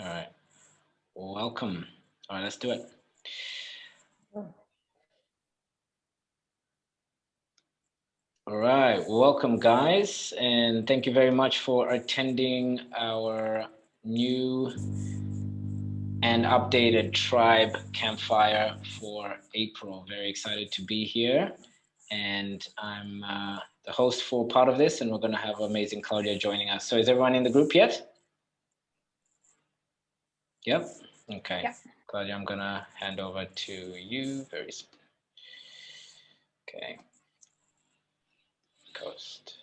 All right. Welcome. All right, let's do it. All right, welcome guys, and thank you very much for attending our new and updated tribe campfire for April. Very excited to be here, and I'm uh, the host for part of this, and we're going to have amazing Claudia joining us. So is everyone in the group yet? Yep. Okay. Yep. Claudia, I'm going to hand over to you very soon. Okay. Coast.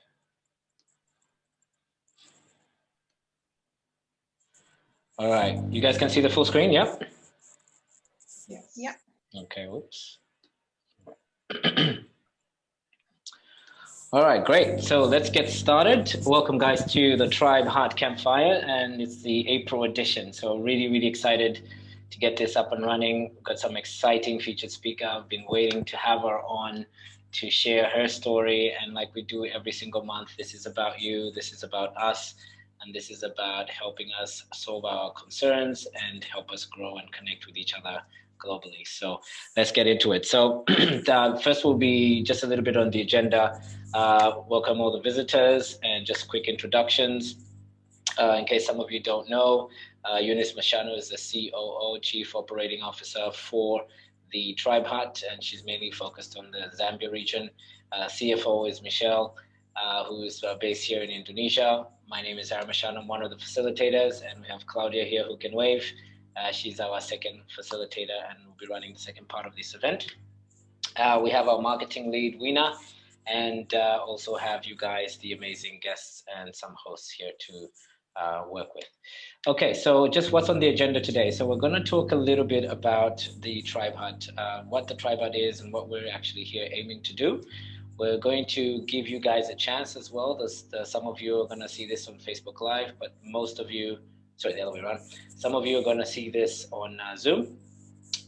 All right, you guys can see the full screen, yep? Yes. Yep. Okay, whoops. All right, great. So let's get started. Welcome guys to the Tribe Heart Campfire and it's the April edition. So really, really excited to get this up and running. We've got some exciting featured speaker. I've been waiting to have her on to share her story. And like we do every single month, this is about you, this is about us, and this is about helping us solve our concerns and help us grow and connect with each other globally. So let's get into it. So the uh, first will be just a little bit on the agenda. Uh, welcome all the visitors and just quick introductions. Uh, in case some of you don't know, uh, Eunice Mashano is the COO, Chief Operating Officer for the Tribe Hut, and she's mainly focused on the Zambia region. Uh, CFO is Michelle, uh, who's uh, based here in Indonesia. My name is Aaron Mashano, I'm one of the facilitators, and we have Claudia here who can wave. She's our second facilitator and will be running the second part of this event. We have our marketing lead, Wina, and uh, also have you guys, the amazing guests and some hosts here to uh, work with. Okay, so just what's on the agenda today. So we're going to talk a little bit about the Tribe Hut, uh, what the Tribe Hut is and what we're actually here aiming to do. We're going to give you guys a chance as well. There's, the, some of you are going to see this on Facebook Live, but most of you, sorry, the other way around. Some of you are going to see this on uh, Zoom,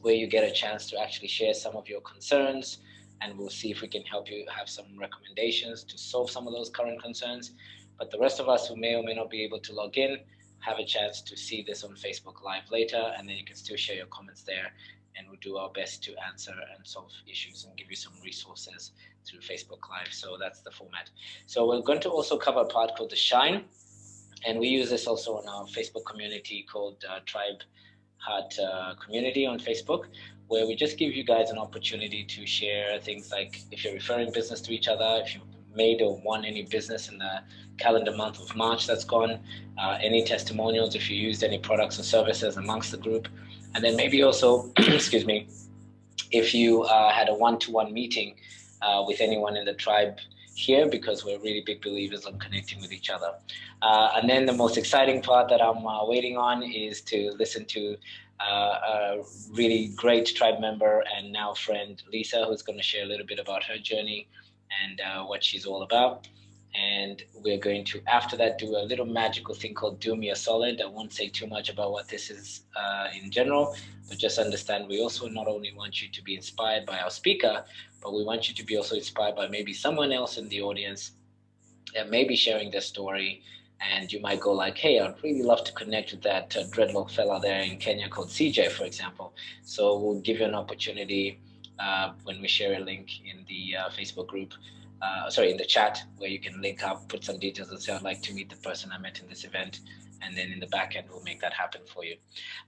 where you get a chance to actually share some of your concerns, and we'll see if we can help you have some recommendations to solve some of those current concerns. But the rest of us who may or may not be able to log in have a chance to see this on Facebook Live later, and then you can still share your comments there, and we'll do our best to answer and solve issues and give you some resources through Facebook Live. So that's the format. So we're going to also cover a part called the Shine, and we use this also in our Facebook community called uh, Tribe Heart uh, Community on Facebook, where we just give you guys an opportunity to share things like if you're referring business to each other, if you made or won any business in the calendar month of March that's gone, uh, any testimonials if you used any products or services amongst the group, and then maybe also, excuse me, if you uh, had a one-to-one -one meeting uh, with anyone in the tribe here because we're really big believers on connecting with each other. Uh, and then the most exciting part that I'm uh, waiting on is to listen to uh, a really great tribe member and now friend, Lisa, who's going to share a little bit about her journey and uh, what she's all about. And we're going to, after that, do a little magical thing called Do Me a Solid. I won't say too much about what this is uh, in general, but just understand we also not only want you to be inspired by our speaker, but we want you to be also inspired by maybe someone else in the audience that may be sharing their story and you might go like, hey, I'd really love to connect with that uh, dreadlock fella there in Kenya called CJ, for example. So we'll give you an opportunity uh, when we share a link in the uh, Facebook group, uh, sorry, in the chat where you can link up, put some details and say, I'd like to meet the person I met in this event. And then in the back end, we'll make that happen for you.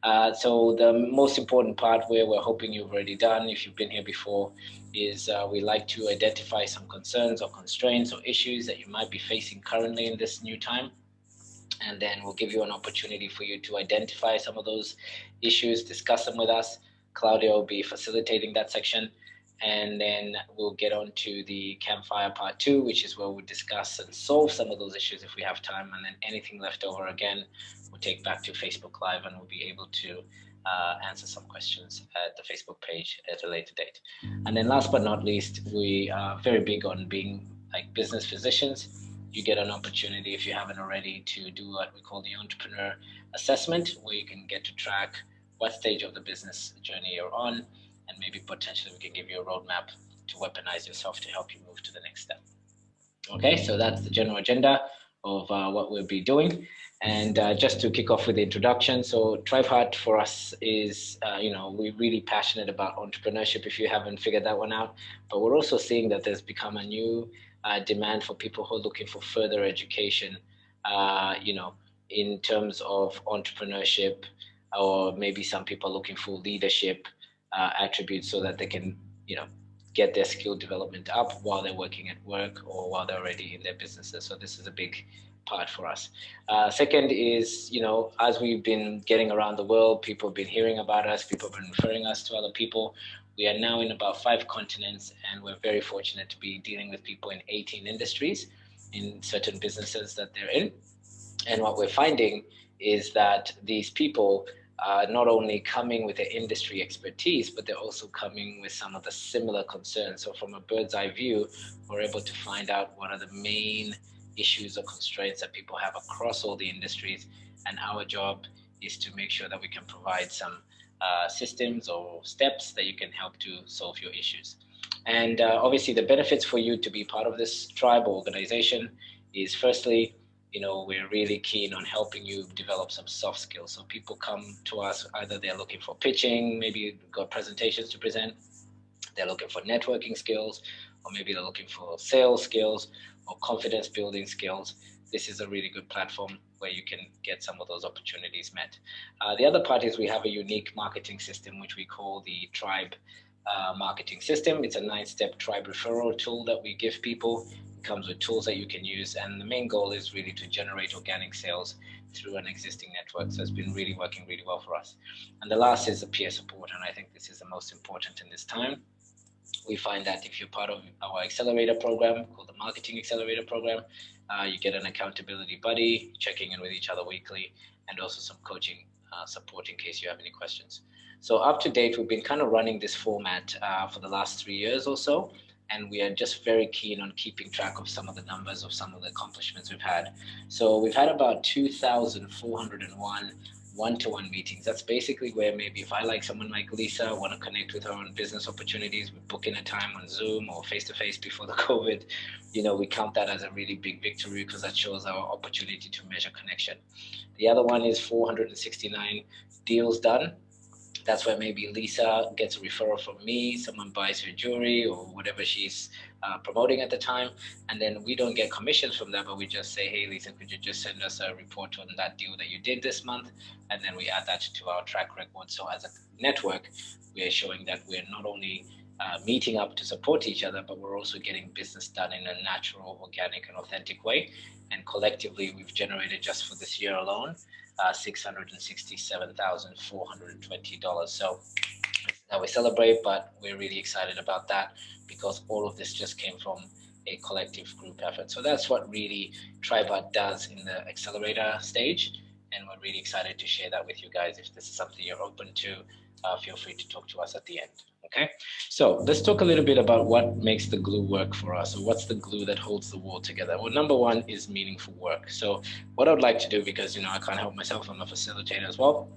Uh, so the most important part where we're hoping you've already done, if you've been here before, is uh, we like to identify some concerns or constraints or issues that you might be facing currently in this new time and then we'll give you an opportunity for you to identify some of those issues, discuss them with us, Claudia will be facilitating that section. And then we'll get on to the campfire part two, which is where we'll discuss and solve some of those issues if we have time. And then anything left over again, we'll take back to Facebook Live and we'll be able to uh, answer some questions at the Facebook page at a later date. And then last but not least, we are very big on being like business physicians. You get an opportunity, if you haven't already, to do what we call the entrepreneur assessment, where you can get to track what stage of the business journey you're on, and maybe potentially we can give you a roadmap to weaponize yourself to help you move to the next step. Okay, so that's the general agenda of uh, what we'll be doing. And uh, just to kick off with the introduction, so Tribe Heart for us is, uh, you know, we're really passionate about entrepreneurship if you haven't figured that one out. But we're also seeing that there's become a new uh, demand for people who are looking for further education, uh, you know, in terms of entrepreneurship, or maybe some people are looking for leadership uh, attributes so that they can, you know, get their skill development up while they're working at work or while they're already in their businesses. So this is a big part for us. Uh, second is, you know, as we've been getting around the world, people have been hearing about us, people have been referring us to other people. We are now in about five continents and we're very fortunate to be dealing with people in 18 industries in certain businesses that they're in. And what we're finding is that these people are not only coming with their industry expertise, but they're also coming with some of the similar concerns. So from a bird's eye view, we're able to find out what are the main issues or constraints that people have across all the industries. And our job is to make sure that we can provide some uh, systems or steps that you can help to solve your issues. And uh, obviously the benefits for you to be part of this tribe or organization is firstly, you know, we're really keen on helping you develop some soft skills. So people come to us, either they're looking for pitching, maybe got presentations to present, they're looking for networking skills, or maybe they're looking for sales skills or confidence building skills. This is a really good platform where you can get some of those opportunities met. Uh, the other part is we have a unique marketing system, which we call the Tribe uh, marketing system. It's a nine-step tribe referral tool that we give people It comes with tools that you can use. And the main goal is really to generate organic sales through an existing network. So it's been really working really well for us. And the last is the peer support. And I think this is the most important in this time. We find that if you're part of our accelerator program called the Marketing Accelerator Program, uh, you get an accountability buddy, checking in with each other weekly, and also some coaching uh, support in case you have any questions. So up to date, we've been kind of running this format uh, for the last three years or so and we are just very keen on keeping track of some of the numbers of some of the accomplishments we've had. So we've had about 2,401 one-to-one meetings. That's basically where maybe if I like someone like Lisa, want to connect with her on business opportunities, we book in a time on Zoom or face-to-face -face before the COVID, you know, we count that as a really big victory because that shows our opportunity to measure connection. The other one is 469 deals done that's where maybe Lisa gets a referral from me, someone buys her jewelry or whatever she's uh, promoting at the time. And then we don't get commissions from that, but we just say, hey, Lisa, could you just send us a report on that deal that you did this month? And then we add that to our track record. So as a network, we are showing that we're not only uh, meeting up to support each other, but we're also getting business done in a natural, organic, and authentic way. And collectively, we've generated just for this year alone uh, $667,420. So now we celebrate, but we're really excited about that because all of this just came from a collective group effort. So that's what really Tribe Heart does in the accelerator stage. And we're really excited to share that with you guys. If this is something you're open to, uh, feel free to talk to us at the end. Okay, so let's talk a little bit about what makes the glue work for us. So what's the glue that holds the wall together? Well, number one is meaningful work. So what I'd like to do, because you know I can't help myself, I'm a facilitator as well.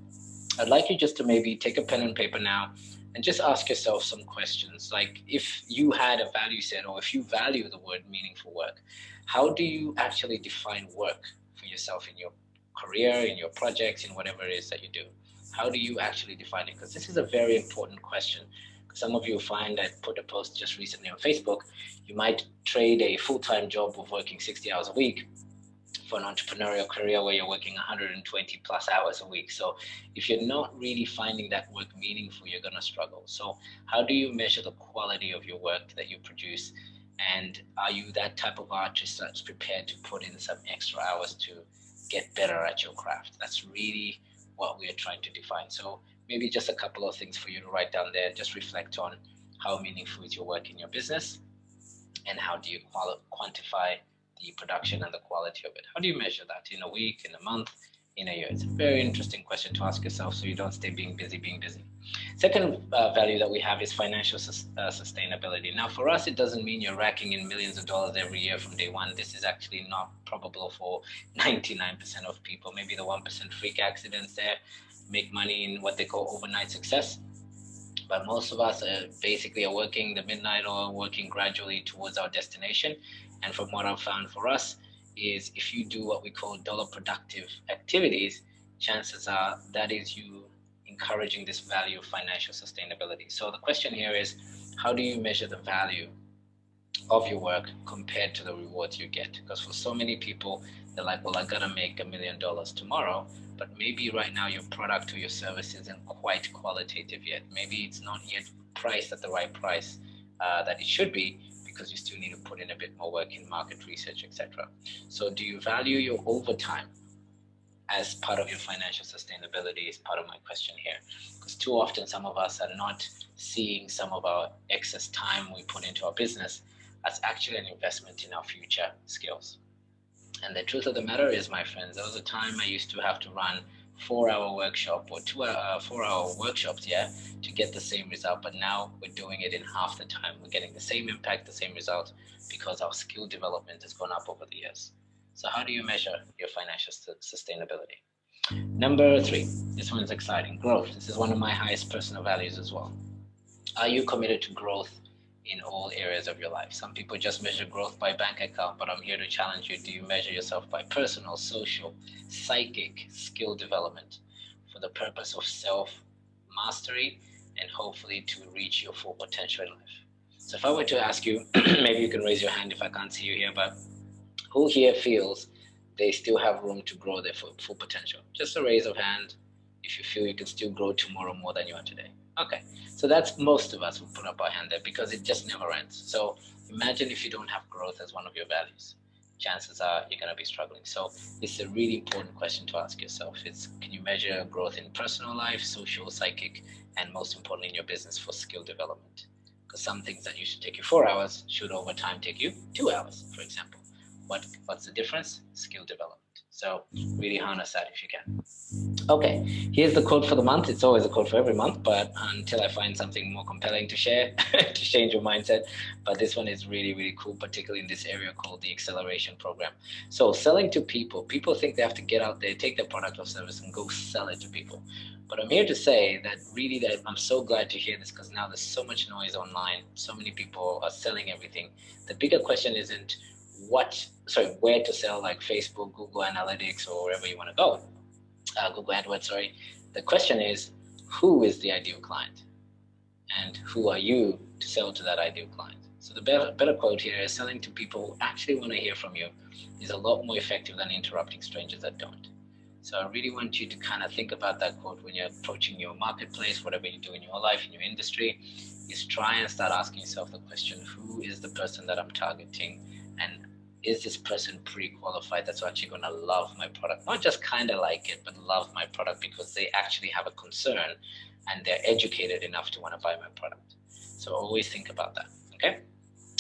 I'd like you just to maybe take a pen and paper now and just ask yourself some questions. Like if you had a value set or if you value the word meaningful work, how do you actually define work for yourself in your career, in your projects, in whatever it is that you do? How do you actually define it? Because this is a very important question some of you find I put a post just recently on Facebook, you might trade a full-time job of working 60 hours a week for an entrepreneurial career where you're working 120 plus hours a week. So if you're not really finding that work meaningful, you're going to struggle. So how do you measure the quality of your work that you produce? And are you that type of artist that's prepared to put in some extra hours to get better at your craft? That's really what we are trying to define. So maybe just a couple of things for you to write down there. Just reflect on how meaningful is your work in your business and how do you quantify the production and the quality of it? How do you measure that in a week, in a month, in a year? It's a very interesting question to ask yourself so you don't stay being busy, being busy. Second uh, value that we have is financial sus uh, sustainability. Now, for us, it doesn't mean you're racking in millions of dollars every year from day one. This is actually not probable for 99% of people. Maybe the 1% freak accidents there make money in what they call overnight success. But most of us are basically are working the midnight or working gradually towards our destination. And from what I've found for us, is if you do what we call dollar productive activities, chances are that is you encouraging this value of financial sustainability. So the question here is, how do you measure the value of your work compared to the rewards you get? Because for so many people, they're like, well, I gotta make a million dollars tomorrow, but maybe right now your product or your service isn't quite qualitative yet. Maybe it's not yet priced at the right price uh, that it should be because you still need to put in a bit more work in market research, etc. So do you value your overtime as part of your financial sustainability is part of my question here. Because too often some of us are not seeing some of our excess time we put into our business as actually an investment in our future skills. And the truth of the matter is, my friends, there was a time I used to have to run four hour workshop or two uh, four hour workshops, yeah, to get the same result. But now we're doing it in half the time. We're getting the same impact, the same result because our skill development has gone up over the years. So how do you measure your financial sustainability? Number three, this one's exciting, growth. This is one of my highest personal values as well. Are you committed to growth in all areas of your life? Some people just measure growth by bank account, but I'm here to challenge you. Do you measure yourself by personal, social, psychic skill development for the purpose of self-mastery and hopefully to reach your full potential in life? So if I were to ask you, maybe you can raise your hand if I can't see you here, but who here feels they still have room to grow their full, full potential? Just a raise of hand if you feel you can still grow tomorrow more than you are today. Okay, so that's most of us who put up our hand there because it just never ends. So imagine if you don't have growth as one of your values. Chances are you're going to be struggling. So it's a really important question to ask yourself. It's can you measure growth in personal life, social, psychic, and most importantly in your business for skill development? Because some things that used to take you four hours should over time take you two hours, for example. What, what's the difference? Skill development. So really harness that if you can. Okay, here's the quote for the month. It's always a quote for every month, but until I find something more compelling to share to change your mindset. But this one is really, really cool, particularly in this area called the acceleration program. So selling to people, people think they have to get out there, take their product or service and go sell it to people. But I'm here to say that really that I'm so glad to hear this because now there's so much noise online. So many people are selling everything. The bigger question isn't what, sorry, where to sell like Facebook, Google Analytics, or wherever you want to go, uh, Google AdWords, sorry. The question is, who is the ideal client? And who are you to sell to that ideal client? So the better, better quote here is selling to people who actually want to hear from you is a lot more effective than interrupting strangers that don't. So I really want you to kind of think about that quote when you're approaching your marketplace, whatever you do in your life, in your industry, is try and start asking yourself the question, who is the person that I'm targeting and is this person pre-qualified that's actually going to love my product? Not just kind of like it but love my product because they actually have a concern and they're educated enough to want to buy my product. So always think about that okay?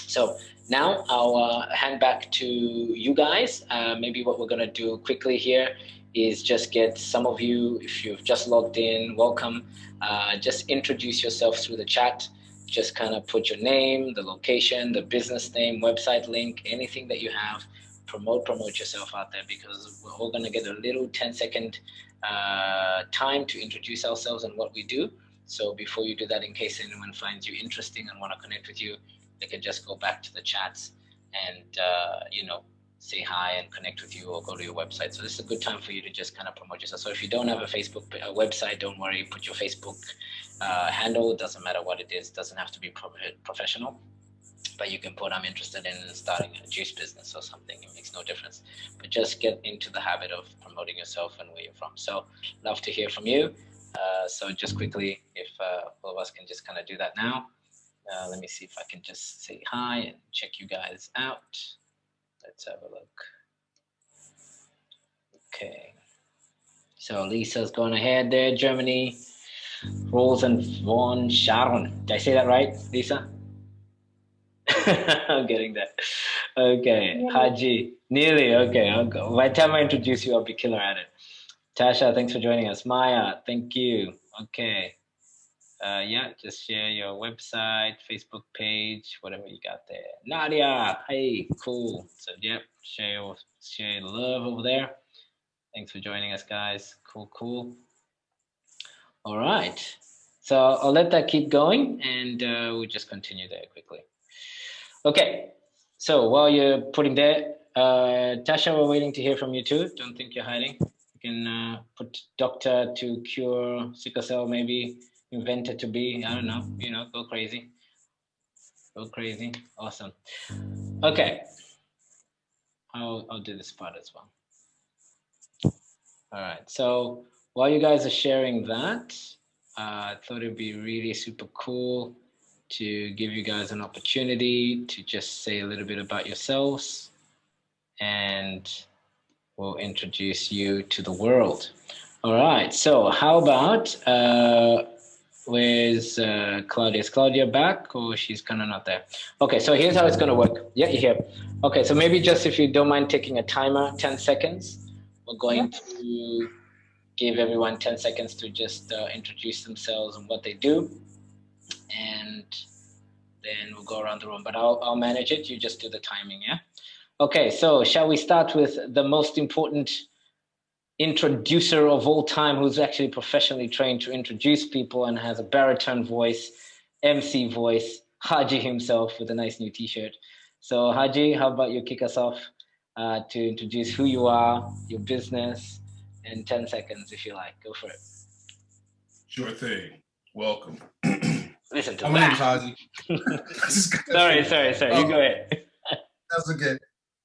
So now I'll uh, hand back to you guys. Uh, maybe what we're going to do quickly here is just get some of you if you've just logged in welcome. Uh, just introduce yourself through the chat just kind of put your name, the location, the business name, website link, anything that you have, promote, promote yourself out there because we're all going to get a little 10 second uh, time to introduce ourselves and what we do. So before you do that, in case anyone finds you interesting and want to connect with you, they can just go back to the chats and, uh, you know, say hi and connect with you or go to your website. So this is a good time for you to just kind of promote yourself. So if you don't have a Facebook a website, don't worry, put your Facebook uh, handle, doesn't matter what it is, It doesn't have to be pro professional, but you can put I'm interested in starting a juice business or something, it makes no difference. But just get into the habit of promoting yourself and where you're from. So love to hear from you. Uh, so just quickly, if uh, all of us can just kind of do that now. Uh, let me see if I can just say hi and check you guys out. Let's have a look. Okay. So Lisa's going ahead there, Germany. Rosen von Sharon. Did I say that right, Lisa? I'm getting that. Okay, nearly. Haji. Nearly, okay. I'll By the time I introduce you, I'll be killer at it. Tasha, thanks for joining us. Maya, thank you. Okay uh, yeah, just share your website, Facebook page, whatever you got there. Nadia, hey, cool. So yeah, share your, share your love over there. Thanks for joining us, guys. Cool, cool. All right. So I'll let that keep going and uh, we'll just continue there quickly. Okay. So while you're putting that, Uh, Tasha, we're waiting to hear from you too. Don't think you're hiding. You can uh, put doctor to cure sickle cell, maybe invented to be, I don't know, you know, go crazy. Go crazy. Awesome. Okay. I'll, I'll do this part as well. All right. So while you guys are sharing that, uh, I thought it'd be really super cool to give you guys an opportunity to just say a little bit about yourselves and we'll introduce you to the world. All right, so how about, uh, where's uh, Claudia? Is Claudia back or she's kind of not there? Okay, so here's how it's gonna work. Yeah, you're here. Okay, so maybe just if you don't mind taking a timer, 10 seconds, we're going to give everyone 10 seconds to just uh, introduce themselves and what they do. And then we'll go around the room, but I'll, I'll manage it. You just do the timing, yeah? Okay, so shall we start with the most important introducer of all time who's actually professionally trained to introduce people and has a baritone voice, MC voice, Haji himself with a nice new t-shirt. So Haji, how about you kick us off uh, to introduce who you are, your business, in 10 seconds if you like. Go for it. Sure thing. Welcome. Listen to My that. name's Haji. sorry, sorry, sorry. You go ahead. That's okay.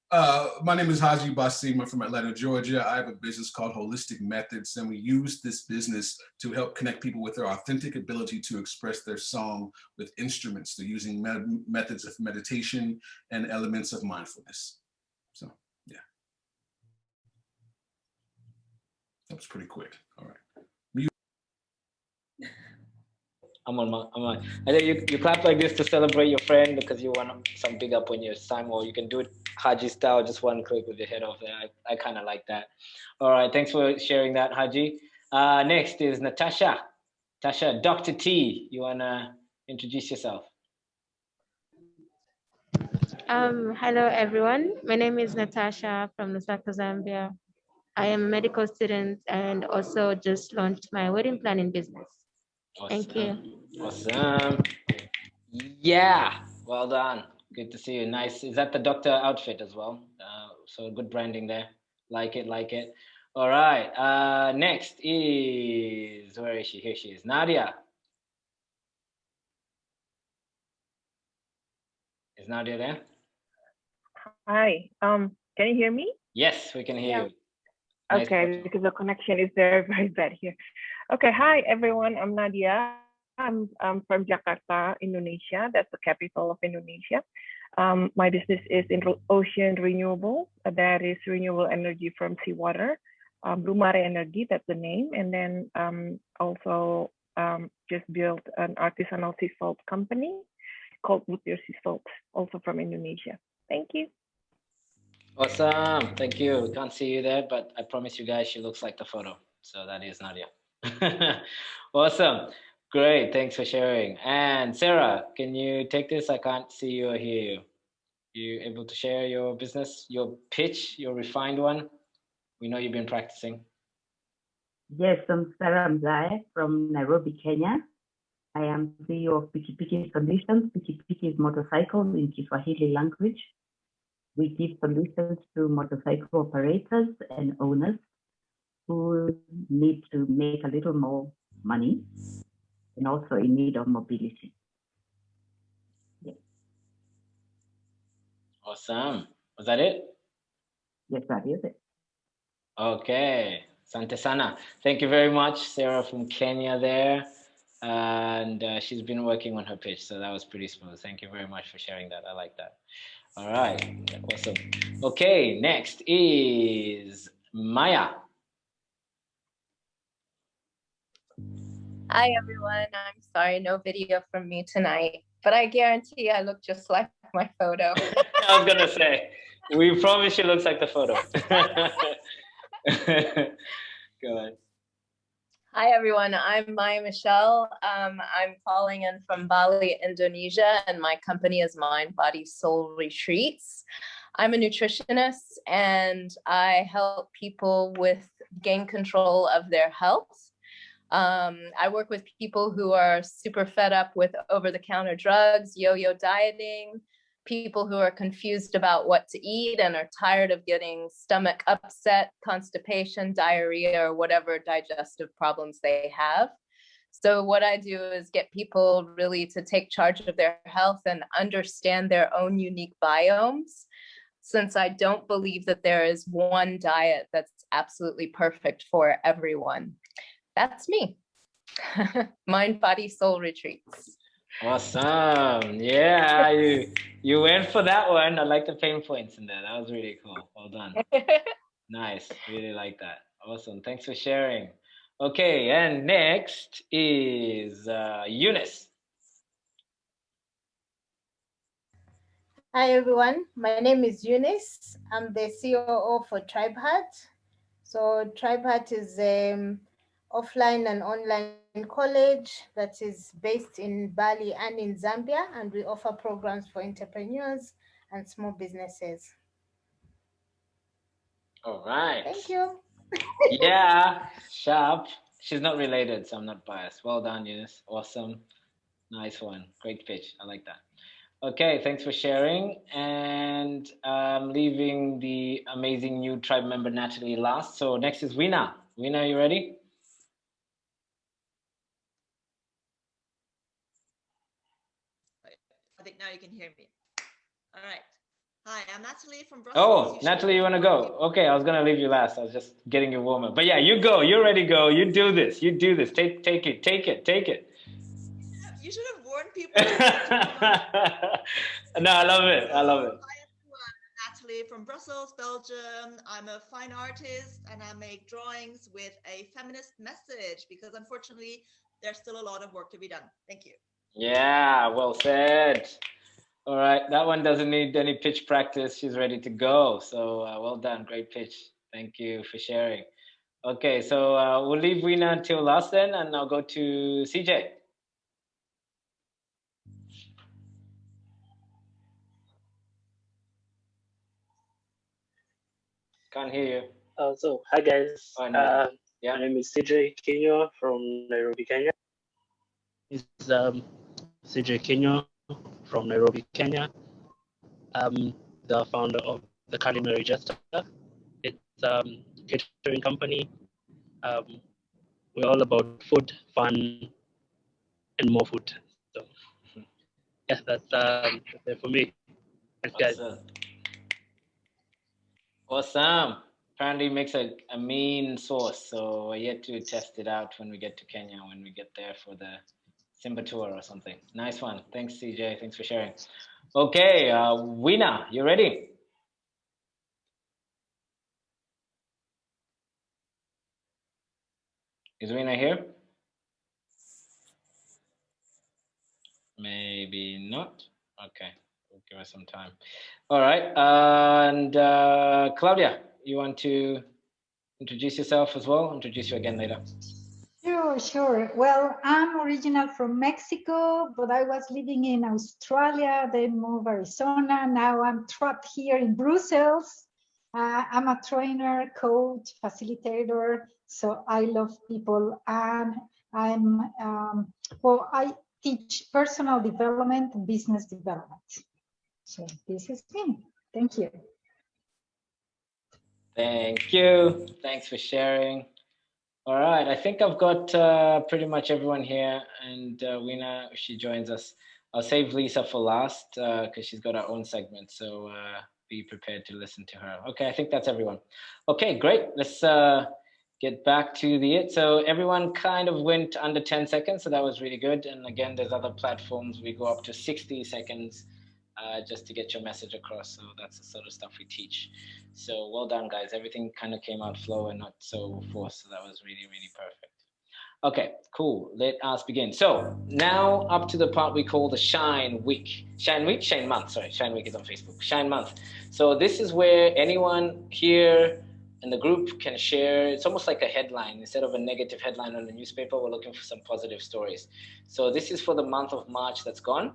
Uh, my name is Haji Basima from Atlanta, Georgia. I have a business called Holistic Methods, and we use this business to help connect people with their authentic ability to express their song with instruments. They're using me methods of meditation and elements of mindfulness. So, yeah. That was pretty quick. All right. I'm on my, I'm on. And then you, you clap like this to celebrate your friend because you want some big up when you're time, or you can do it Haji style, just one click with your head off there. I, I kind of like that. All right, thanks for sharing that, Haji. Uh, next is Natasha. Tasha, Dr. T, you wanna introduce yourself? Um, hello, everyone. My name is Natasha from Lusaka, Zambia. I am a medical student and also just launched my wedding planning business. Awesome. Thank you. Awesome. Yeah, well done. Good to see you. Nice. Is that the doctor outfit as well? Uh, so good branding there. Like it, like it. All right. Uh, next is, where is she? Here she is. Nadia. Is Nadia there? Hi. Um, can you hear me? Yes, we can hear yeah. you. Okay, because the connection is very, very bad here. Okay, hi everyone. I'm Nadia. I'm, I'm from Jakarta, Indonesia. That's the capital of Indonesia. Um, my business is in ocean renewable. That is renewable energy from seawater. Um, Blue Mare Energy, that's the name. And then um, also um, just built an artisanal sea salt company called Butir Sea Salt, also from Indonesia. Thank you. Awesome. Thank you. We can't see you there, but I promise you guys she looks like the photo. So that is Nadia. awesome. Great. Thanks for sharing. And Sarah, can you take this? I can't see you or hear you. You able to share your business, your pitch, your refined one? We know you've been practicing. Yes, I'm Sarah Mzai from Nairobi, Kenya. I am CEO of Pikipiki Solutions. Pikipiki is motorcycle in Kiswahili language. We give solutions to motorcycle operators and owners who need to make a little more money and also in need of mobility. Yeah. Awesome. Was that it? Yes, that is it. Okay. Sante Sana. Thank you very much, Sarah from Kenya there. And uh, she's been working on her pitch, so that was pretty smooth. Thank you very much for sharing that. I like that. All right, awesome. Okay, next is Maya. Hi everyone, I'm sorry, no video from me tonight, but I guarantee I look just like my photo. I was gonna say, we promise she looks like the photo. Go ahead. Hi everyone, I'm Maya Michelle. Um, I'm calling in from Bali, Indonesia, and my company is Mind, Body, Soul Retreats. I'm a nutritionist and I help people with gain control of their health. Um, I work with people who are super fed up with over-the-counter drugs, yo-yo dieting, people who are confused about what to eat and are tired of getting stomach upset, constipation, diarrhea, or whatever digestive problems they have. So what I do is get people really to take charge of their health and understand their own unique biomes since I don't believe that there is one diet that's absolutely perfect for everyone. That's me. Mind, body, soul retreats. Awesome. Yeah, you you went for that one. I like the pain points in there. That was really cool. Well done. nice. Really like that. Awesome. Thanks for sharing. Okay, and next is uh, Eunice. Hi everyone, my name is Eunice. I'm the COO for TribeHeart. So TribeHeart is an offline and online college that is based in Bali and in Zambia, and we offer programs for entrepreneurs and small businesses. All right. Thank you. yeah, sharp. She's not related, so I'm not biased. Well done, Eunice. Awesome. Nice one. Great pitch. I like that. Okay, thanks for sharing. And I'm leaving the amazing new tribe member Natalie last. So next is Wina. Wina, you ready? I think now you can hear me. All right. Hi, I'm Natalie from Brussels. Oh, you Natalie, you want to go? Okay, I was gonna leave you last. I was just getting you warm up. But yeah, you go. You're ready. Go. You do this. You do this. Take, take it. Take it. Take it. You should have warned people. no, I love it. I love it. Hi everyone. Natalie from Brussels, Belgium. I'm a fine artist and I make drawings with a feminist message because unfortunately there's still a lot of work to be done. Thank you. Yeah, well said. All right, that one doesn't need any pitch practice. She's ready to go. So uh, well done, great pitch. Thank you for sharing. Okay, so uh, we'll leave Wina until last then, and I'll go to CJ. Can't hear you. Uh, so, hi guys. Oh, no. uh, yeah. My name is CJ Kenya from Nairobi, Kenya. Is um, CJ Kenya from Nairobi, Kenya. I'm the founder of the Culinary Jester. It's a um, catering company. Um, we're all about food, fun, and more food. So, yeah, that's, um, it for me. Thanks, guys. Awesome. Apparently makes a, a mean sauce, so I yet to test it out when we get to Kenya, when we get there for the Simba tour or something. Nice one. Thanks, CJ. Thanks for sharing. Okay, uh, Wina, you ready? Is Wina here? Maybe not. Okay, we'll give us some time. All right, and uh, Claudia, you want to introduce yourself as well? Introduce you again later. Sure, sure. Well, I'm original from Mexico, but I was living in Australia, then moved Arizona. Now I'm trapped here in Brussels. Uh, I'm a trainer, coach, facilitator. So I love people and I'm, um, well, I teach personal development and business development. So this is me. Thank you. Thank you. Thanks for sharing. All right, I think I've got uh, pretty much everyone here, and uh, Wina, she joins us. I'll save Lisa for last because uh, she's got her own segment, so uh, be prepared to listen to her. Okay, I think that's everyone. Okay, great. Let's uh, get back to the it. So everyone kind of went under 10 seconds, so that was really good. And again, there's other platforms we go up to 60 seconds uh, just to get your message across. So that's the sort of stuff we teach. So well done, guys. Everything kind of came out flow and not so forced. So that was really, really perfect. Okay, cool. Let us begin. So now up to the part we call the Shine Week. Shine Week? Shine Month. Sorry, Shine Week is on Facebook. Shine Month. So this is where anyone here in the group can share. It's almost like a headline. Instead of a negative headline on the newspaper, we're looking for some positive stories. So this is for the month of March that's gone.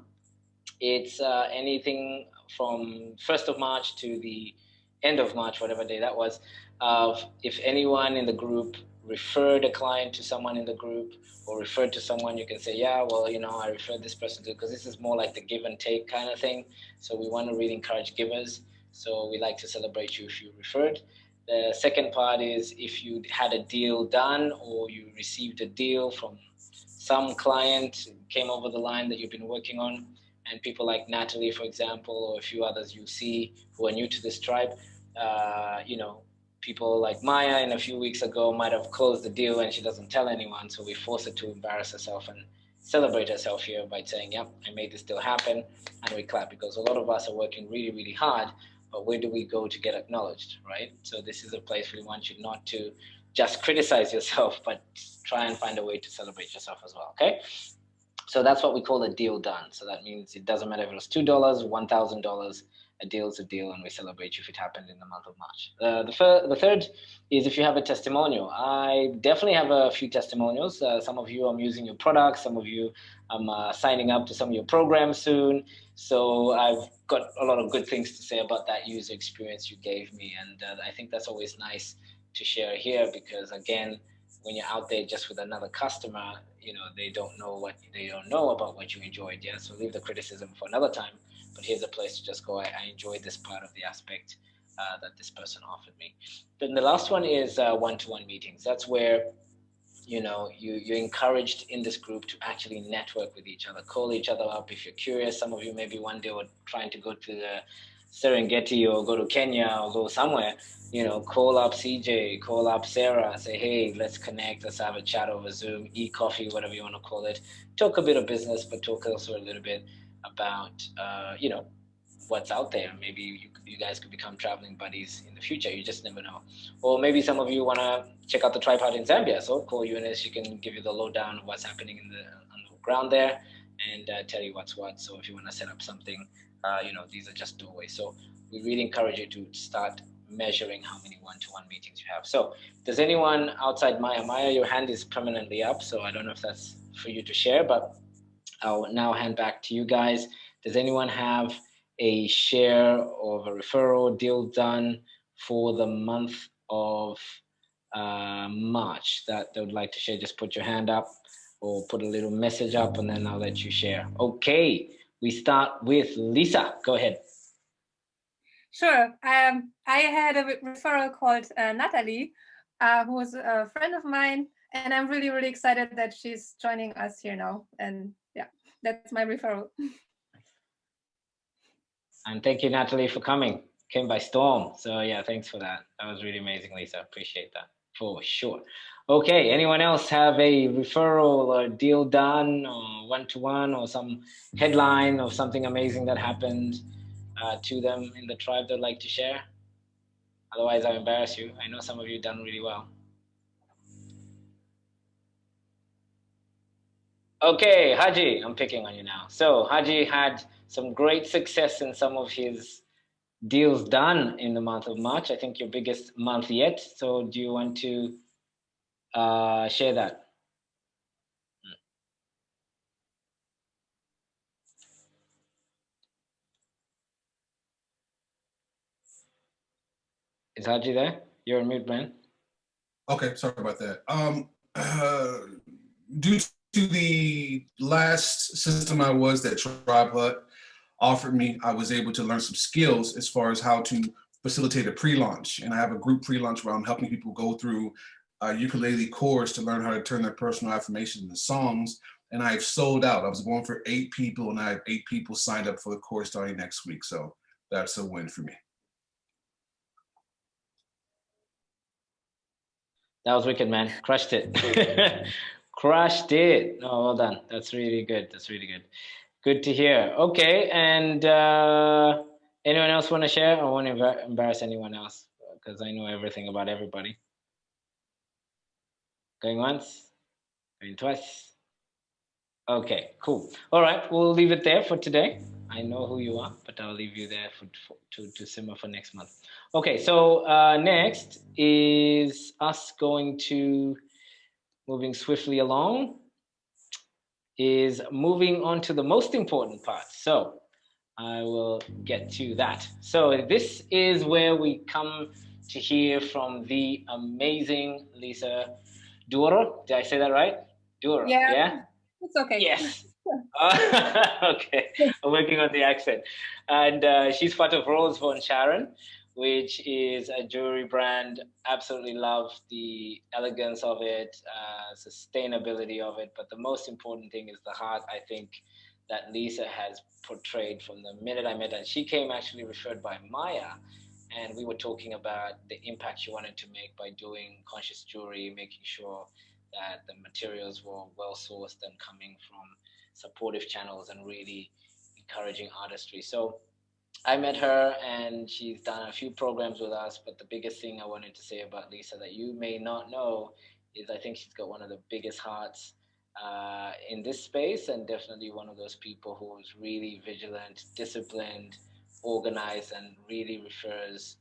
It's uh, anything from 1st of March to the end of March, whatever day that was. Uh, if anyone in the group referred a client to someone in the group or referred to someone, you can say, yeah, well, you know, I referred this person to, because this is more like the give and take kind of thing. So we want to really encourage givers. So we like to celebrate you if you referred. The second part is if you had a deal done or you received a deal from some client came over the line that you've been working on and people like Natalie, for example, or a few others you see who are new to this tribe, uh, you know, people like Maya in a few weeks ago might have closed the deal and she doesn't tell anyone. So we force her to embarrass herself and celebrate herself here by saying, yep, I made this deal happen. And we clap because a lot of us are working really, really hard. But where do we go to get acknowledged, right? So this is a place we want you not to just criticize yourself, but try and find a way to celebrate yourself as well, okay? So that's what we call a deal done. So that means it doesn't matter if it was $2, $1,000, a deal is a deal and we celebrate you if it happened in the month of March. Uh, the, the third is if you have a testimonial. I definitely have a few testimonials. Uh, some of you I'm using your products, some of you I'm uh, signing up to some of your programs soon. So I've got a lot of good things to say about that user experience you gave me. And uh, I think that's always nice to share here because again, when you're out there just with another customer, you know, they don't know what they don't know about what you enjoyed. Yeah. So leave the criticism for another time but here's a place to just go. I, I enjoyed this part of the aspect uh, that this person offered me. Then the last one is uh, one-to-one -one meetings. That's where you know you you're encouraged in this group to actually network with each other, call each other up if you're curious. Some of you maybe one day were trying to go to the Serengeti or go to Kenya or go somewhere, you know, call up CJ, call up Sarah, say, hey, let's connect, let's have a chat over Zoom, eat coffee, whatever you want to call it. Talk a bit of business, but talk also a little bit about uh, you know what's out there. Maybe you, you guys could become traveling buddies in the future. You just never know. Or maybe some of you want to check out the tripod in Zambia. So call Eunice. She can give you the lowdown of what's happening in the on the ground there and uh, tell you what's what. So if you want to set up something, uh, you know, these are just doorways. So we really encourage you to start measuring how many one-to-one -one meetings you have. So does anyone outside Maya? Maya, your hand is permanently up. So I don't know if that's for you to share, but I'll now hand back to you guys. Does anyone have a share of a referral deal done for the month of uh, March that they would like to share? Just put your hand up or put a little message up and then I'll let you share. Okay, we start with Lisa. Go ahead. Sure. Um, I had a referral called uh, Natalie, uh, who was a friend of mine, and I'm really, really excited that she's joining us here now. And yeah, that's my referral. And thank you, Natalie, for coming. Came by storm. So yeah, thanks for that. That was really amazing, Lisa. Appreciate that for sure. Okay, anyone else have a referral or deal done or one-to-one -one or some headline or something amazing that happened uh, to them in the tribe they'd like to share? Otherwise, I'll embarrass you. I know some of you done really well. Okay, Haji, I'm picking on you now. So Haji had some great success in some of his deals done in the month of March. I think your biggest month yet. So do you want to uh, share that. Is. Haji there? You're on mute, man. Okay, sorry about that. Um, uh, due to the last system I was that Tribe TribeHut offered me, I was able to learn some skills as far as how to facilitate a pre-launch. And I have a group pre-launch where I'm helping people go through a ukulele course to learn how to turn their personal affirmations into songs. And I've sold out. I was going for eight people and I have eight people signed up for the course starting next week. So that's a win for me. That was wicked, man. Crushed it. Crushed it. Oh, well done. That's really good. That's really good. Good to hear. Okay, and uh, anyone else want to share? I won't embarrass anyone else because I know everything about everybody. Going once, going twice. Okay, cool. All right, we'll leave it there for today. I know who you are, but I'll leave you there for, for to, to simmer for next month. Okay, so uh, next is us going to moving swiftly along, is moving on to the most important part. So I will get to that. So this is where we come to hear from the amazing Lisa Duro. Did I say that right? Duro. Yeah. Yeah. It's okay. Yes. okay, I'm working on the accent. And uh, she's part of Rose von Sharon, which is a jewelry brand. Absolutely love the elegance of it, uh, sustainability of it. But the most important thing is the heart, I think, that Lisa has portrayed from the minute I met her. She came actually referred by Maya. And we were talking about the impact she wanted to make by doing conscious jewelry, making sure that the materials were well sourced and coming from supportive channels and really encouraging artistry. So I met her and she's done a few programs with us, but the biggest thing I wanted to say about Lisa that you may not know is I think she's got one of the biggest hearts uh, in this space and definitely one of those people who is really vigilant, disciplined, organized, and really refers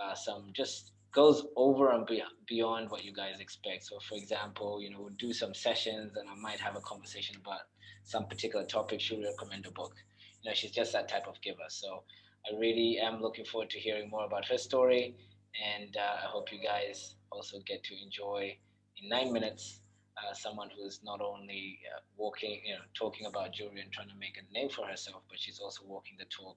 uh, some just goes over and beyond what you guys expect. So for example, you know, we'll do some sessions and I might have a conversation about some particular topic, she'll recommend a book. You know, she's just that type of giver. So I really am looking forward to hearing more about her story. And uh, I hope you guys also get to enjoy in nine minutes uh, someone who's not only uh, walking, you know, talking about jewelry and trying to make a name for herself, but she's also walking the talk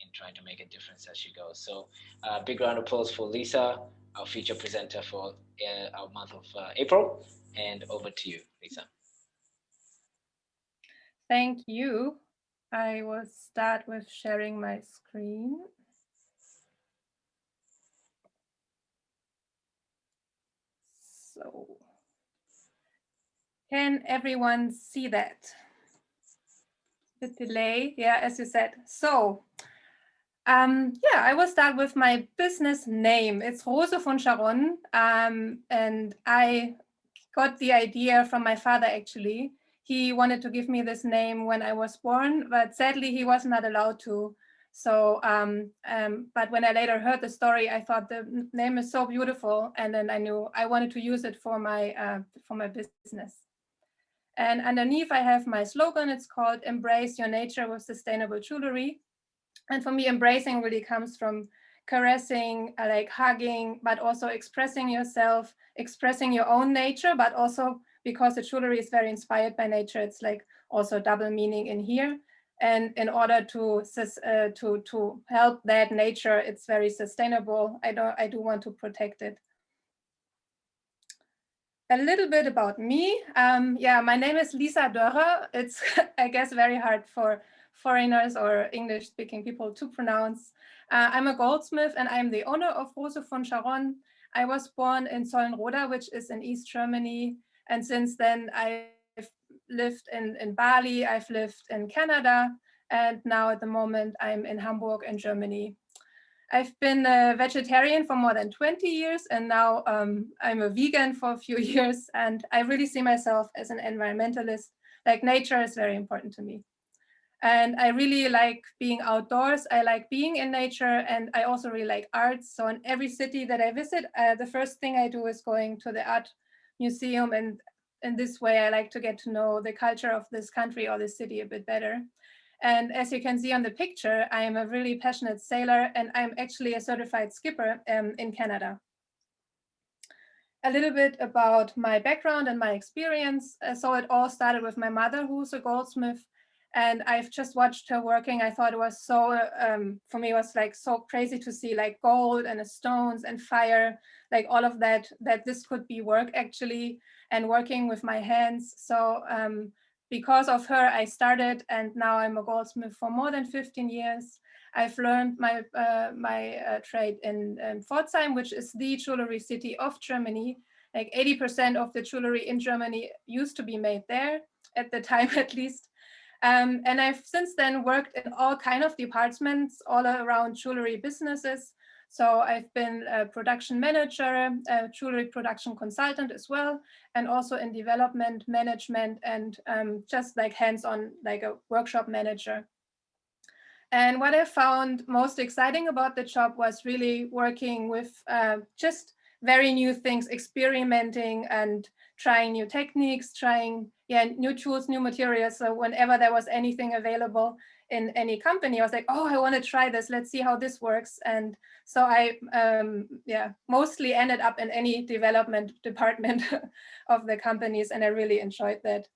in trying to make a difference as she goes. So uh, big round of applause for Lisa, our feature presenter for uh, our month of uh, April. And over to you, Lisa. Thank you. I will start with sharing my screen. So, can everyone see that? The delay, yeah, as you said. So, um, yeah, I will start with my business name. It's Rose von Scharon, um, and I got the idea from my father actually he wanted to give me this name when I was born, but sadly he was not allowed to. So, um, um, but when I later heard the story, I thought the name is so beautiful, and then I knew I wanted to use it for my uh, for my business. And underneath, I have my slogan. It's called "Embrace Your Nature with Sustainable Jewelry." And for me, embracing really comes from caressing, uh, like hugging, but also expressing yourself, expressing your own nature, but also because the jewelry is very inspired by nature, it's like also double meaning in here. And in order to uh, to to help that nature, it's very sustainable. I don't I do want to protect it. A little bit about me. Um, yeah, my name is Lisa Dörrer. It's I guess very hard for foreigners or English speaking people to pronounce. Uh, I'm a goldsmith and I'm the owner of Rose von Scharon. I was born in Solnroda, which is in East Germany, and since then, I've lived in, in Bali, I've lived in Canada, and now at the moment, I'm in Hamburg in Germany. I've been a vegetarian for more than 20 years, and now um, I'm a vegan for a few years, and I really see myself as an environmentalist. Like nature is very important to me. And I really like being outdoors. I like being in nature and I also really like arts. So in every city that I visit, uh, the first thing I do is going to the art museum. And in this way, I like to get to know the culture of this country or this city a bit better. And as you can see on the picture, I am a really passionate sailor and I'm actually a certified skipper um, in Canada. A little bit about my background and my experience. Uh, so it all started with my mother, who's a goldsmith. And I've just watched her working. I thought it was so, um, for me, it was like so crazy to see like gold and stones and fire like all of that, that this could be work actually and working with my hands. So um, because of her, I started and now I'm a goldsmith for more than 15 years. I've learned my uh, my uh, trade in, in Pforzheim, which is the jewelry city of Germany. Like 80% of the jewelry in Germany used to be made there at the time, at least. Um, and I've since then worked in all kind of departments all around jewelry businesses. So I've been a production manager, a jewelry production consultant as well, and also in development management and um, just like hands-on like a workshop manager. And what I found most exciting about the job was really working with uh, just very new things, experimenting and trying new techniques, trying yeah, new tools, new materials. So whenever there was anything available, in any company. I was like, oh, I want to try this. Let's see how this works. And so I, um, yeah, mostly ended up in any development department of the companies, and I really enjoyed that.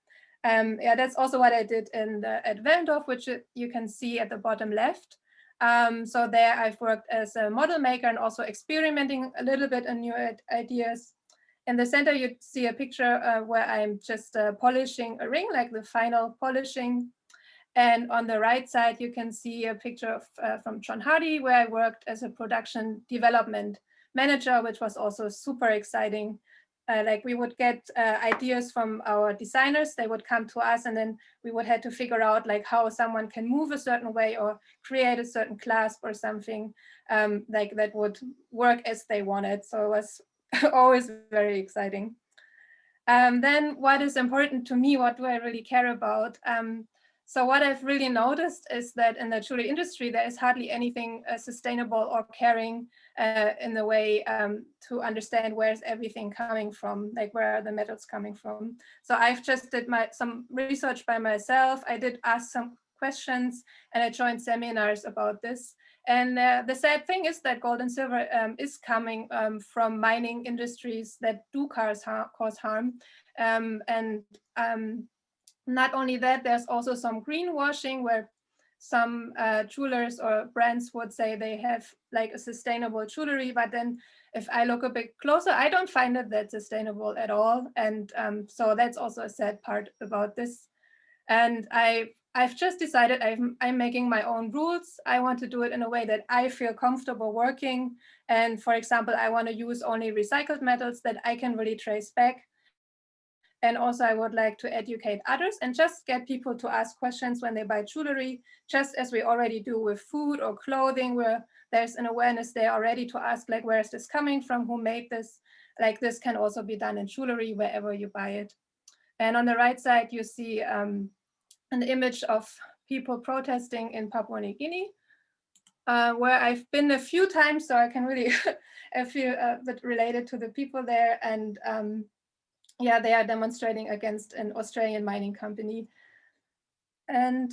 Um, yeah, that's also what I did in the, at which you can see at the bottom left. Um, so there I've worked as a model maker and also experimenting a little bit on new ideas. In the center, you see a picture uh, where I'm just uh, polishing a ring, like the final polishing. And on the right side, you can see a picture of, uh, from John Hardy, where I worked as a production development manager, which was also super exciting. Uh, like we would get uh, ideas from our designers, they would come to us and then we would have to figure out like how someone can move a certain way or create a certain clasp or something um, like that would work as they wanted. So it was always very exciting. Um, then what is important to me, what do I really care about? Um, so what I've really noticed is that in the jewelry industry, there is hardly anything uh, sustainable or caring uh, in the way um, to understand where's everything coming from, like where are the metals coming from. So I've just did my some research by myself. I did ask some questions and I joined seminars about this. And uh, the sad thing is that gold and silver um, is coming um, from mining industries that do cause, har cause harm. Um, and um, not only that, there's also some greenwashing where some uh, jewelers or brands would say they have like a sustainable jewelry, but then if I look a bit closer, I don't find it that sustainable at all. And um, so that's also a sad part about this. And I I've just decided I'm, I'm making my own rules. I want to do it in a way that I feel comfortable working. And for example, I want to use only recycled metals that I can really trace back. And also I would like to educate others and just get people to ask questions when they buy jewelry, just as we already do with food or clothing, where there's an awareness there already to ask like, where is this coming from? Who made this? Like this can also be done in jewelry wherever you buy it. And on the right side, you see um, an image of people protesting in Papua New Guinea, uh, where I've been a few times, so I can really feel a bit related to the people there. And um, yeah, they are demonstrating against an Australian mining company. And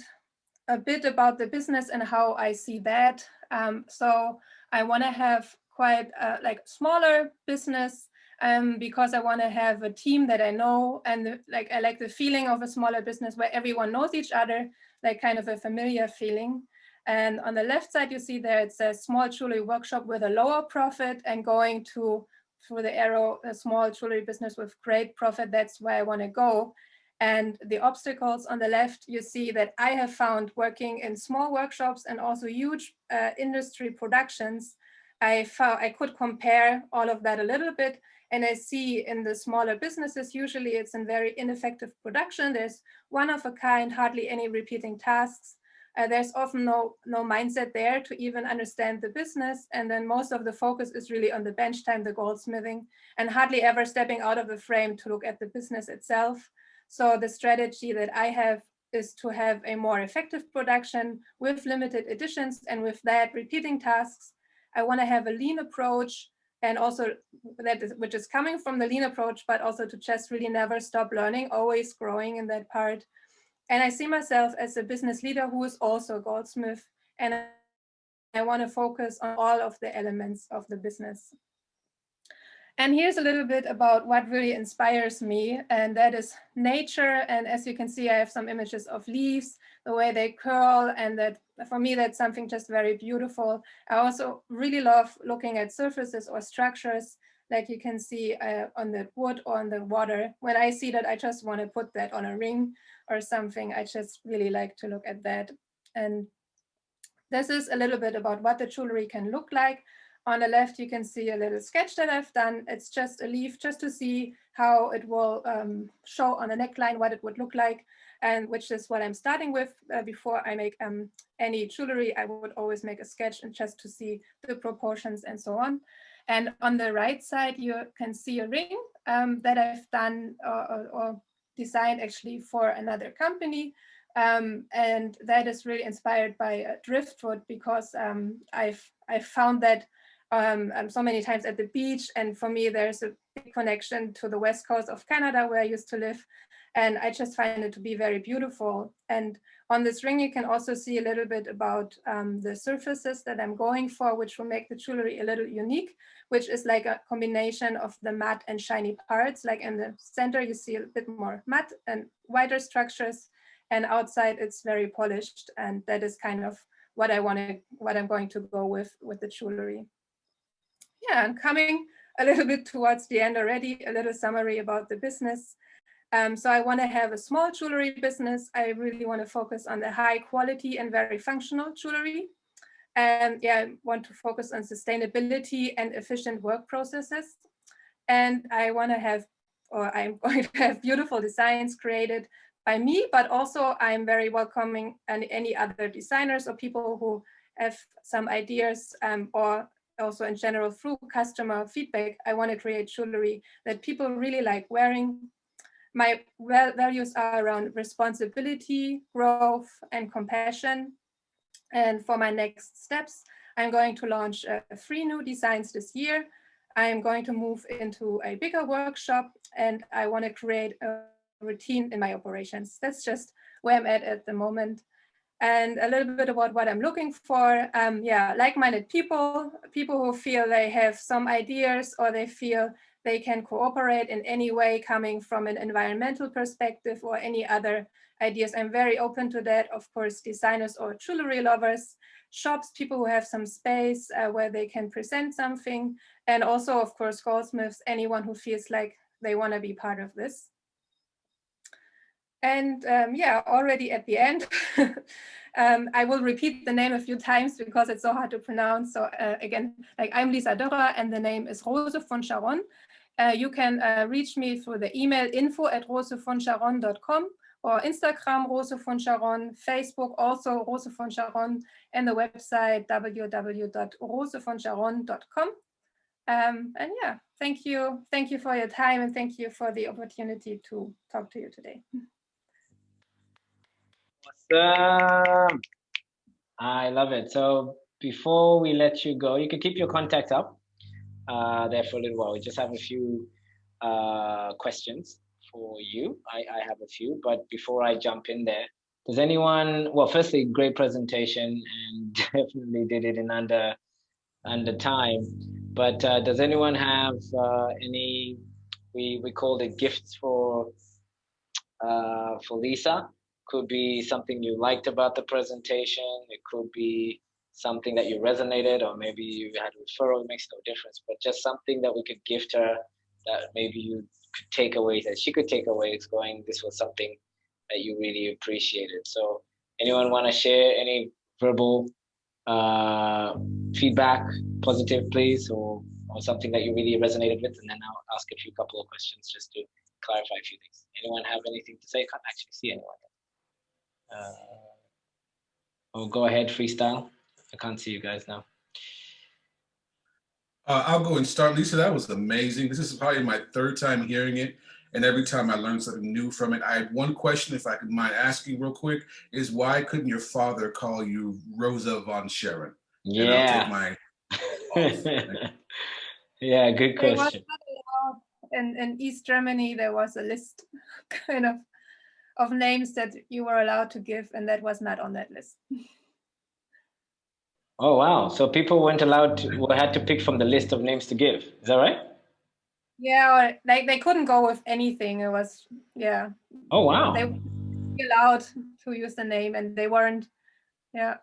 a bit about the business and how I see that. Um, so I want to have quite a, like smaller business um, because I want to have a team that I know and the, like I like the feeling of a smaller business where everyone knows each other, like kind of a familiar feeling. And on the left side, you see there it's a small jewelry workshop with a lower profit and going to through the arrow, a small jewelry business with great profit. That's where I want to go. And the obstacles on the left, you see that I have found working in small workshops and also huge uh, industry productions. I found I could compare all of that a little bit and I see in the smaller businesses, usually it's in very ineffective production. There's one of a kind, hardly any repeating tasks. Uh, there's often no, no mindset there to even understand the business. And then most of the focus is really on the bench time, the goldsmithing, and hardly ever stepping out of the frame to look at the business itself. So the strategy that I have is to have a more effective production with limited editions and with that repeating tasks. I want to have a lean approach and also that is, which is coming from the lean approach, but also to just really never stop learning, always growing in that part. And I see myself as a business leader who is also a goldsmith, and I want to focus on all of the elements of the business. And here's a little bit about what really inspires me, and that is nature. And as you can see, I have some images of leaves, the way they curl, and that for me, that's something just very beautiful. I also really love looking at surfaces or structures, like you can see uh, on the wood or on the water. When I see that, I just want to put that on a ring or something. I just really like to look at that. And this is a little bit about what the jewelry can look like. On the left, you can see a little sketch that I've done. It's just a leaf just to see how it will um, show on a neckline what it would look like, and which is what I'm starting with. Uh, before I make um, any jewelry, I would always make a sketch and just to see the proportions and so on. And on the right side, you can see a ring um, that I've done or, or, designed actually for another company. Um, and that is really inspired by uh, driftwood because um, I've, I've found that um, um, so many times at the beach. And for me, there's a big connection to the west coast of Canada where I used to live. And I just find it to be very beautiful. And on this ring, you can also see a little bit about um, the surfaces that I'm going for, which will make the jewelry a little unique, which is like a combination of the matte and shiny parts. Like in the center, you see a bit more matte and wider structures. And outside, it's very polished. And that is kind of what I want to, what I'm going to go with, with the jewelry. Yeah, and coming a little bit towards the end already, a little summary about the business. Um, so I want to have a small jewelry business. I really want to focus on the high quality and very functional jewelry. And yeah, I want to focus on sustainability and efficient work processes. And I want to have, or I'm going to have beautiful designs created by me, but also I'm very welcoming and any other designers or people who have some ideas um, or also in general through customer feedback, I want to create jewelry that people really like wearing. My values are around responsibility, growth, and compassion. And for my next steps, I'm going to launch uh, three new designs this year. I'm going to move into a bigger workshop and I want to create a routine in my operations. That's just where I'm at at the moment and a little bit about what I'm looking for. Um, yeah, like-minded people, people who feel they have some ideas or they feel they can cooperate in any way coming from an environmental perspective or any other ideas. I'm very open to that. Of course, designers or jewelry lovers, shops, people who have some space uh, where they can present something. And also, of course, goldsmiths, anyone who feels like they want to be part of this. And um, yeah, already at the end, um, I will repeat the name a few times because it's so hard to pronounce. So uh, again, like I'm Lisa Dörrer and the name is Rose von Scharon. Uh, you can uh, reach me through the email info at rosevonscharon.com or Instagram Rose von Scharon, Facebook also Rose von Scharon, and the website www.rosevonscharon.com. Um, and yeah, thank you. Thank you for your time and thank you for the opportunity to talk to you today. Awesome. I love it. So before we let you go, you can keep your contact up uh, there for a little while. We just have a few uh, questions for you. I, I have a few, but before I jump in there, does anyone, well, firstly, great presentation and definitely did it in under under time. But uh, does anyone have uh, any, we, we called it gifts for, uh, for Lisa? could be something you liked about the presentation. It could be something that you resonated, or maybe you had a referral. It makes no difference, but just something that we could gift her that maybe you could take away, that she could take away. It's going, this was something that you really appreciated. So, anyone want to share any verbal uh, feedback, positive, please, or or something that you really resonated with, and then I'll ask a few couple of questions just to clarify a few things. Anyone have anything to say? I can't actually see anyone. Uh, oh, go ahead, freestyle. I can't see you guys now. Uh, I'll go and start. Lisa, that was amazing. This is probably my third time hearing it. And every time I learned something new from it. I have one question, if I could mind asking real quick, is why couldn't your father call you Rosa von Sharon? Yeah. My yeah, good question. In, in East Germany, there was a list kind of of names that you were allowed to give, and that was not on that list. Oh, wow. So people weren't allowed to, mm-hmm. had to pick from the list of names to give. Is that right? Yeah, or like they couldn't go with anything. It was, yeah. Oh, wow. They were allowed to use the name and they weren't, yeah.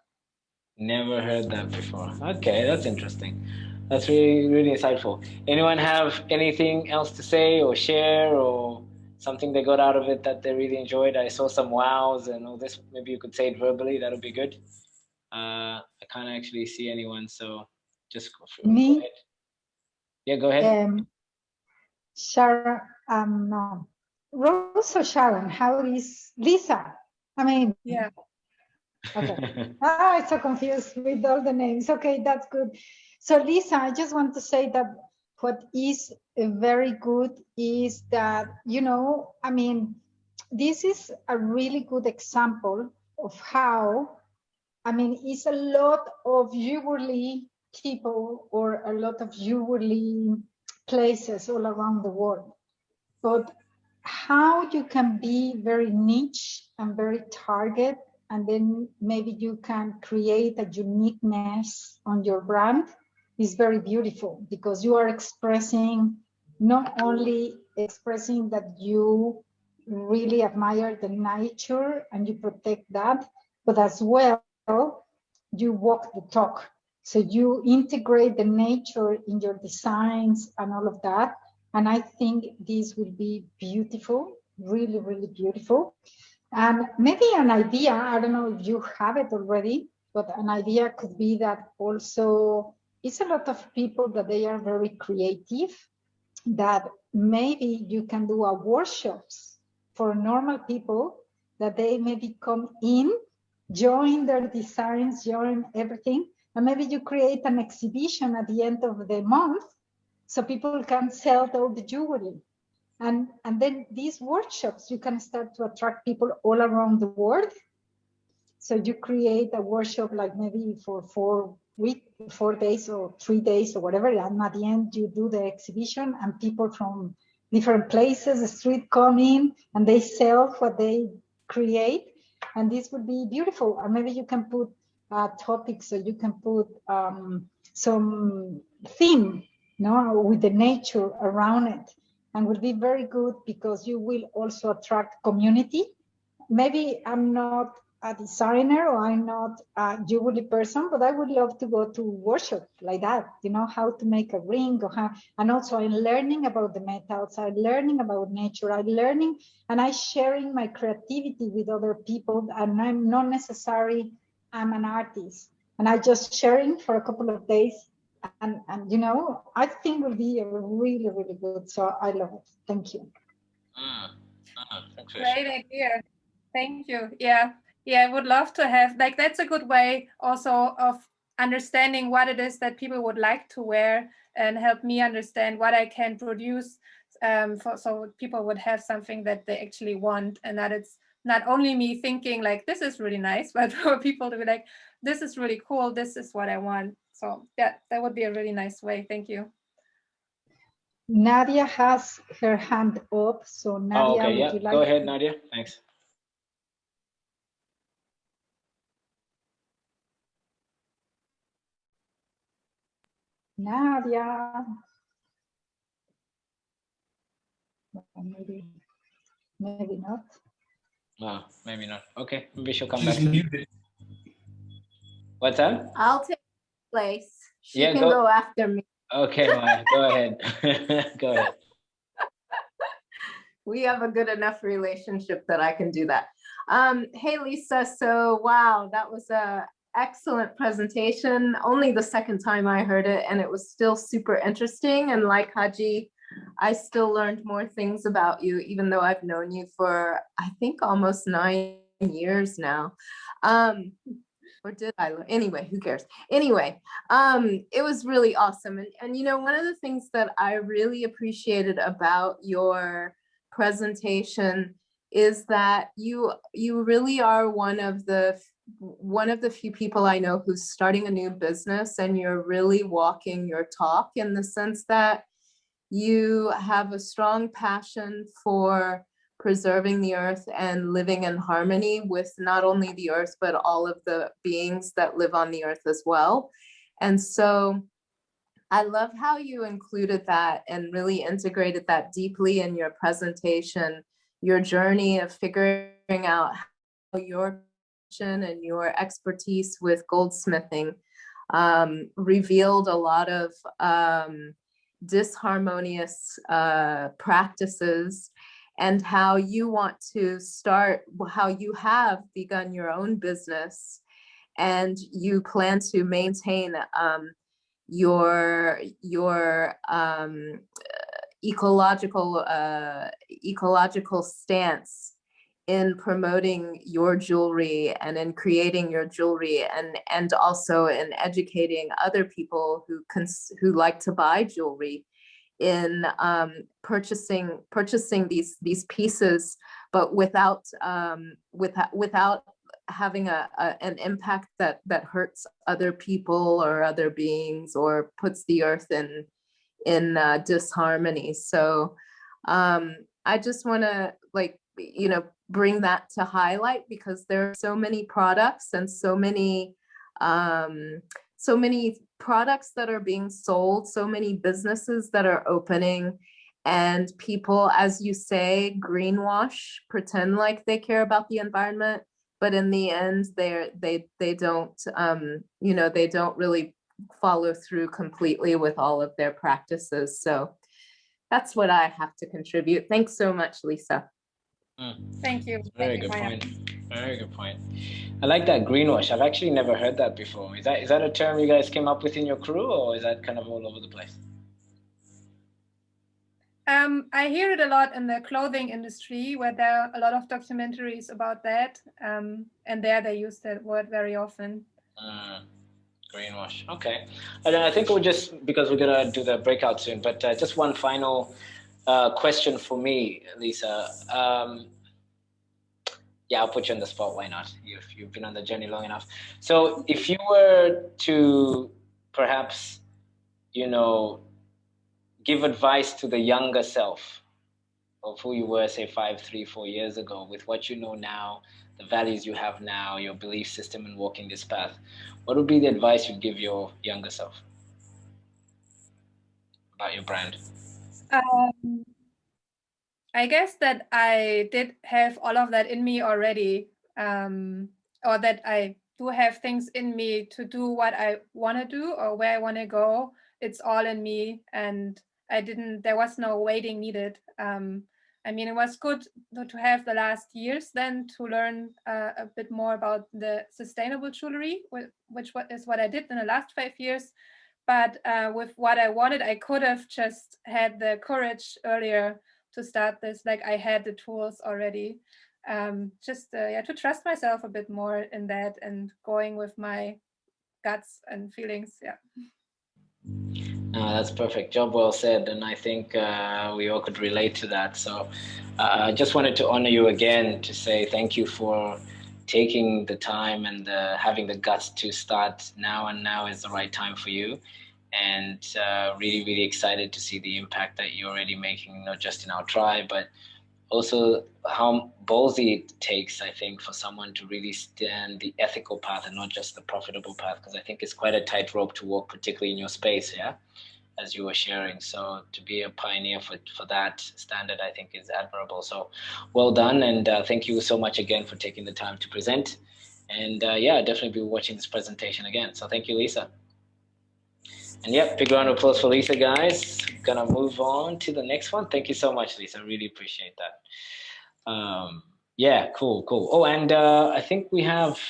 Never heard that before. Okay, that's interesting. That's really, really insightful. Anyone have anything else to say or share or something they got out of it that they really enjoyed. I saw some wows and all this. Maybe you could say it verbally. That would be good. Uh, I can't actually see anyone, so just go through. Me? Go yeah, go ahead. Um, Sharon, um, no. Rose or Sharon? How is Lisa? I mean, yeah. Okay. ah, I'm so confused with all the names. Okay, that's good. So Lisa, I just want to say that what is very good is that, you know, I mean, this is a really good example of how, I mean, it's a lot of jewelry people or a lot of jewelry places all around the world. But how you can be very niche and very target and then maybe you can create a uniqueness on your brand is very beautiful because you are expressing not only expressing that you really admire the nature and you protect that, but as well, you walk the talk. So you integrate the nature in your designs and all of that. And I think this will be beautiful, really, really beautiful. And maybe an idea, I don't know if you have it already, but an idea could be that also it's a lot of people that they are very creative, that maybe you can do a workshops for normal people that they maybe come in, join their designs, join everything, and maybe you create an exhibition at the end of the month so people can sell all the jewelry and, and then these workshops, you can start to attract people all around the world. So you create a workshop like maybe for four week, four days or three days or whatever. And at the end, you do the exhibition and people from different places, the street come in and they sell what they create. And this would be beautiful. And maybe you can put uh, topics so you can put um, some theme no, with the nature around it and will be very good because you will also attract community. Maybe I'm not a designer or I'm not a jewelry person, but I would love to go to workshop like that, you know, how to make a ring or how, and also I'm learning about the metals, I'm learning about nature, I'm learning and I'm sharing my creativity with other people and I'm not necessarily, I'm an artist. And I just sharing for a couple of days and and you know i think will be really really good so i love it. Thank you. Mm. Mm, great idea. Thank you. Yeah yeah i would love to have like that's a good way also of understanding what it is that people would like to wear and help me understand what i can produce um, for, so people would have something that they actually want and that it's not only me thinking like this is really nice but for people to be like this is really cool this is what i want so yeah, that would be a really nice way. Thank you. Nadia has her hand up. So Nadia, oh, okay, yeah. Like Go ahead, Nadia. Thanks. Nadia. Maybe, maybe not. No, maybe not. Okay, maybe she'll come She's back. Muted. What's that? I'll take place. She yeah, can go, go after me. Okay, Maya, go ahead. go ahead. We have a good enough relationship that I can do that. Um, hey, Lisa. So, wow, that was a excellent presentation. Only the second time I heard it, and it was still super interesting. And like Haji, I still learned more things about you, even though I've known you for, I think, almost nine years now. Um, or did I? Anyway, who cares? Anyway, um, it was really awesome. And, and, you know, one of the things that I really appreciated about your presentation is that you you really are one of the one of the few people I know who's starting a new business and you're really walking your talk in the sense that you have a strong passion for preserving the earth and living in harmony with not only the earth, but all of the beings that live on the earth as well. And so I love how you included that and really integrated that deeply in your presentation, your journey of figuring out how your and your expertise with goldsmithing um, revealed a lot of um, disharmonious uh, practices and how you want to start, how you have begun your own business and you plan to maintain um, your your um, ecological uh, ecological stance in promoting your jewelry and in creating your jewelry and and also in educating other people who cons who like to buy jewelry in um, purchasing purchasing these these pieces, but without um, without without having a, a, an impact that that hurts other people or other beings or puts the earth in in uh, disharmony. So um, I just want to like, you know, bring that to highlight because there are so many products and so many, um, so many products that are being sold, so many businesses that are opening and people, as you say, greenwash, pretend like they care about the environment, but in the end, they're, they, they don't, um, you know, they don't really follow through completely with all of their practices. So that's what I have to contribute. Thanks so much, Lisa. Mm. Thank you. Very Thank good you, point. Very good point. I like that greenwash. I've actually never heard that before. Is that is that a term you guys came up with in your crew, or is that kind of all over the place? Um, I hear it a lot in the clothing industry where there are a lot of documentaries about that. Um, and there they use that word very often. Mm, greenwash. Okay. And I think we'll just, because we're going to do the breakout soon, but uh, just one final uh, question for me, Lisa. Um, yeah, I'll put you on the spot. Why not? You've, you've been on the journey long enough. So if you were to perhaps, you know, give advice to the younger self of who you were, say, five, three, four years ago, with what you know now, the values you have now, your belief system and walking this path, what would be the advice you'd give your younger self about your brand? Um, I guess that I did have all of that in me already, um, or that I do have things in me to do what I want to do or where I want to go. It's all in me. And I didn't, there was no waiting needed. Um, I mean, it was good to have the last years then to learn uh, a bit more about the sustainable jewelry, which is what I did in the last five years. But uh, with what I wanted, I could have just had the courage earlier to start this, like I had the tools already. Um, just uh, yeah, to trust myself a bit more in that and going with my guts and feelings. Yeah. That's perfect. Job well said. And I think uh, we all could relate to that. So uh, I just wanted to honor you again to say thank you for taking the time and having the guts to start now. And now is the right time for you. And uh, really, really excited to see the impact that you're already making, not just in our tribe, but also how ballsy it takes, I think, for someone to really stand the ethical path and not just the profitable path, because I think it's quite a tightrope to walk, particularly in your space, yeah, as you were sharing. So to be a pioneer for, for that standard, I think is admirable. So well done. And uh, thank you so much again for taking the time to present. And uh, yeah, definitely be watching this presentation again. So thank you, Lisa. And yep, big round of applause for Lisa, guys. Gonna move on to the next one. Thank you so much, Lisa. Really appreciate that. Um, yeah, cool, cool. Oh, and uh, I think we have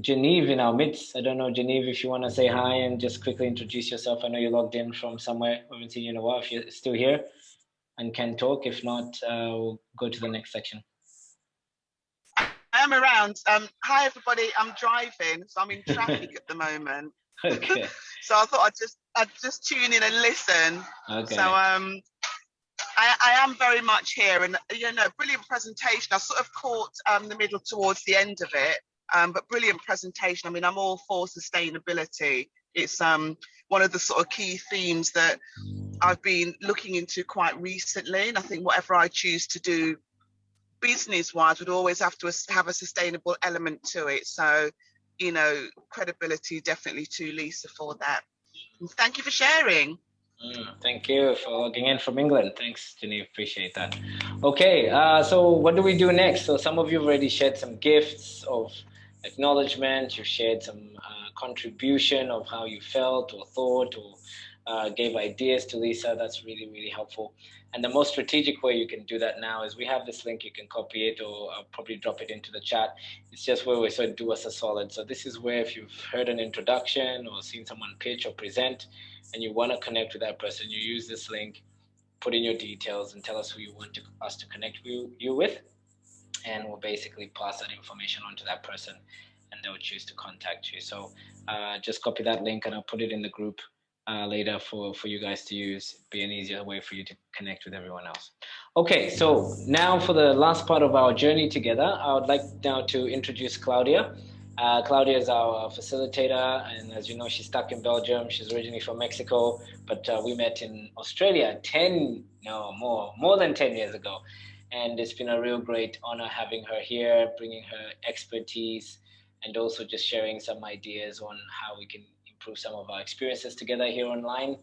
Genevieve in our midst. I don't know, Genevieve, if you want to say hi and just quickly introduce yourself. I know you logged in from somewhere. I haven't seen you in a while. If you're still here and can talk, if not, uh, we'll go to the next section. I am around. Um, hi, everybody. I'm driving, so I'm in traffic at the moment. Okay. so I thought I'd just I'd just tune in and listen. Okay. So um, I, I am very much here, and you know, brilliant presentation. I sort of caught um the middle towards the end of it, um, but brilliant presentation. I mean, I'm all for sustainability. It's um one of the sort of key themes that I've been looking into quite recently, and I think whatever I choose to do business wise would always have to have a sustainable element to it so you know, credibility definitely to Lisa for that. And thank you for sharing. Mm, thank you for logging in from England. Thanks, Jenny. Appreciate that. Okay, uh, so what do we do next? So some of you have already shared some gifts of acknowledgement. You've shared some uh, contribution of how you felt or thought or uh, gave ideas to Lisa. That's really, really helpful. And the most strategic way you can do that now is we have this link, you can copy it or I'll probably drop it into the chat. It's just where we sort of do us a solid. So this is where if you've heard an introduction or seen someone pitch or present and you want to connect with that person, you use this link, put in your details and tell us who you want to, us to connect you, you with. And we'll basically pass that information on to that person and they'll choose to contact you. So uh, just copy that link and I'll put it in the group uh, later for, for you guys to use, be an easier way for you to connect with everyone else. Okay, so now for the last part of our journey together, I would like now to introduce Claudia. Uh, Claudia is our facilitator, and as you know, she's stuck in Belgium. She's originally from Mexico, but uh, we met in Australia 10, no, more, more than 10 years ago. And it's been a real great honor having her here, bringing her expertise, and also just sharing some ideas on how we can improve some of our experiences together here online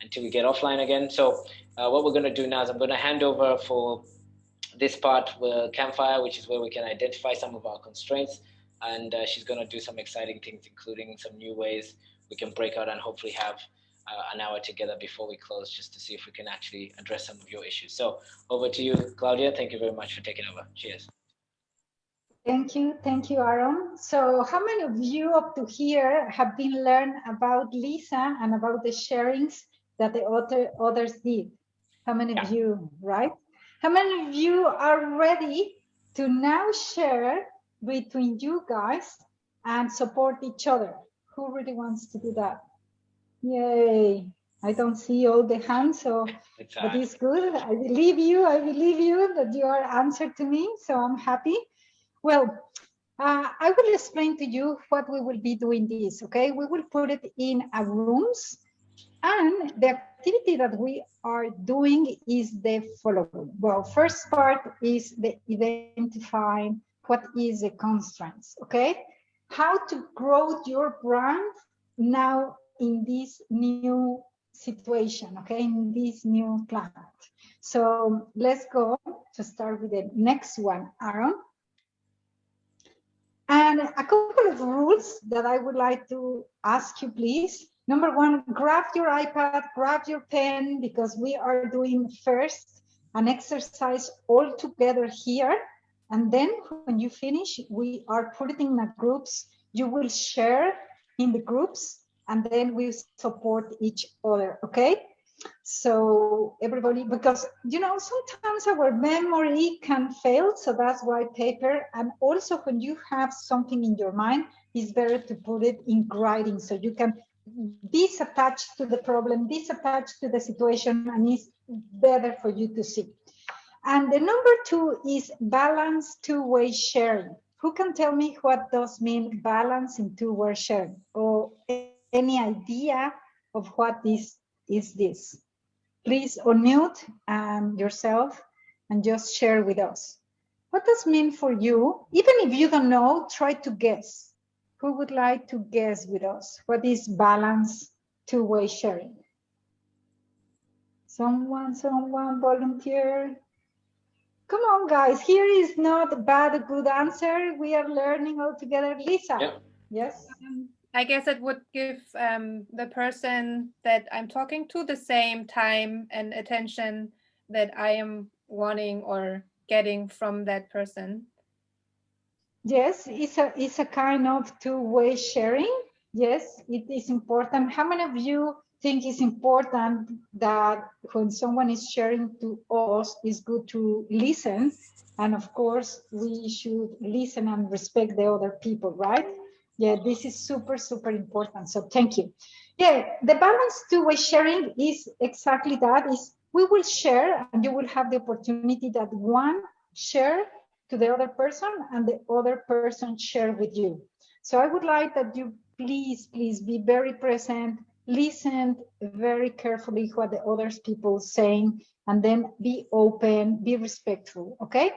until we get offline again. So uh, what we're going to do now is I'm going to hand over for this part with Campfire, which is where we can identify some of our constraints. And uh, she's going to do some exciting things, including some new ways we can break out and hopefully have uh, an hour together before we close, just to see if we can actually address some of your issues. So over to you, Claudia. Thank you very much for taking over. Cheers. Thank you. Thank you, Aaron. So how many of you up to here have been learned about Lisa and about the sharings that the other others did? How many yeah. of you, right? How many of you are ready to now share between you guys and support each other? Who really wants to do that? Yay. I don't see all the hands, so that is good. I believe you. I believe you that you are answered to me, so I'm happy. Well, uh, I will explain to you what we will be doing this, okay? We will put it in a rooms and the activity that we are doing is the following. Well, first part is the identifying what is the constraints, okay? How to grow your brand now in this new situation, okay, in this new planet. So let's go to start with the next one, Aaron. And a couple of rules that I would like to ask you, please. Number one, grab your iPad, grab your pen, because we are doing first an exercise all together here. And then when you finish, we are putting in the groups. You will share in the groups and then we support each other, okay? So everybody, because, you know, sometimes our memory can fail. So that's why paper, and also when you have something in your mind, it's better to put it in writing so you can disattach to the problem, disattach to the situation, and it's better for you to see. And the number two is balance two-way sharing. Who can tell me what does mean balance in two-way sharing? Or any idea of what this is this? Please unmute um, yourself and just share with us. What does mean for you? Even if you don't know, try to guess. Who would like to guess with us? What is balance two-way sharing? Someone, someone volunteer. Come on, guys. Here is not a bad, a good answer. We are learning all together. Lisa. Yeah. Yes. Um, I guess it would give um, the person that I'm talking to the same time and attention that I am wanting or getting from that person. Yes, it's a, it's a kind of two-way sharing. Yes, it is important. How many of you think it's important that when someone is sharing to us, it's good to listen. And of course, we should listen and respect the other people, right? Yeah, this is super, super important. So thank you. Yeah, the balance two-way sharing is exactly that is we will share and you will have the opportunity that one share to the other person and the other person share with you. So I would like that you please, please be very present, listen very carefully what the other people saying, and then be open, be respectful, okay?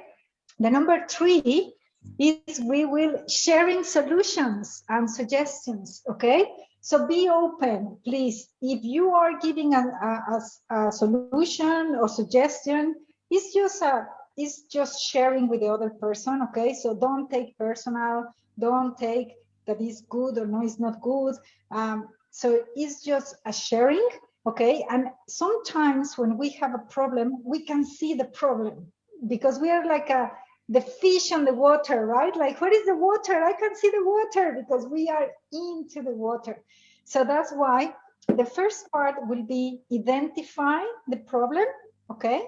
The number three is we will sharing solutions and suggestions, okay? So be open, please. If you are giving a, a, a solution or suggestion, it's just a is just sharing with the other person okay so don't take personal don't take that is good or no it's not good um, so it's just a sharing okay and sometimes when we have a problem we can see the problem because we are like a the fish on the water right? Like what is the water? I can see the water because we are into the water. So that's why the first part will be identify the problem okay?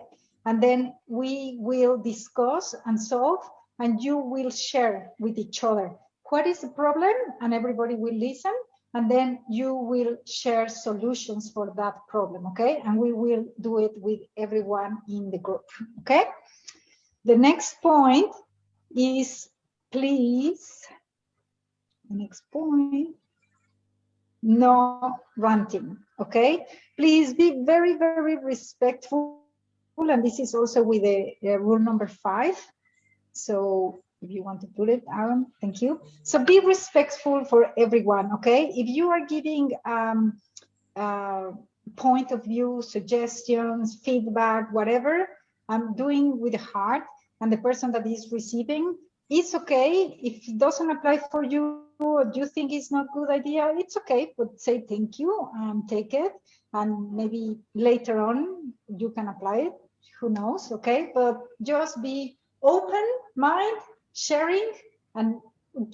And then we will discuss and solve and you will share with each other what is the problem and everybody will listen and then you will share solutions for that problem okay? And we will do it with everyone in the group okay the next point is please the next point. No ranting, okay? Please be very, very respectful. And this is also with the, rule number five. So if you want to put it, Aaron, thank you. So be respectful for everyone, okay? If you are giving um, uh, point of view, suggestions, feedback, whatever, I'm doing with the heart and the person that is receiving, it's okay. If it doesn't apply for you or you think it's not good idea, it's okay, but say thank you and take it. And maybe later on you can apply it, who knows, okay? But just be open mind, sharing and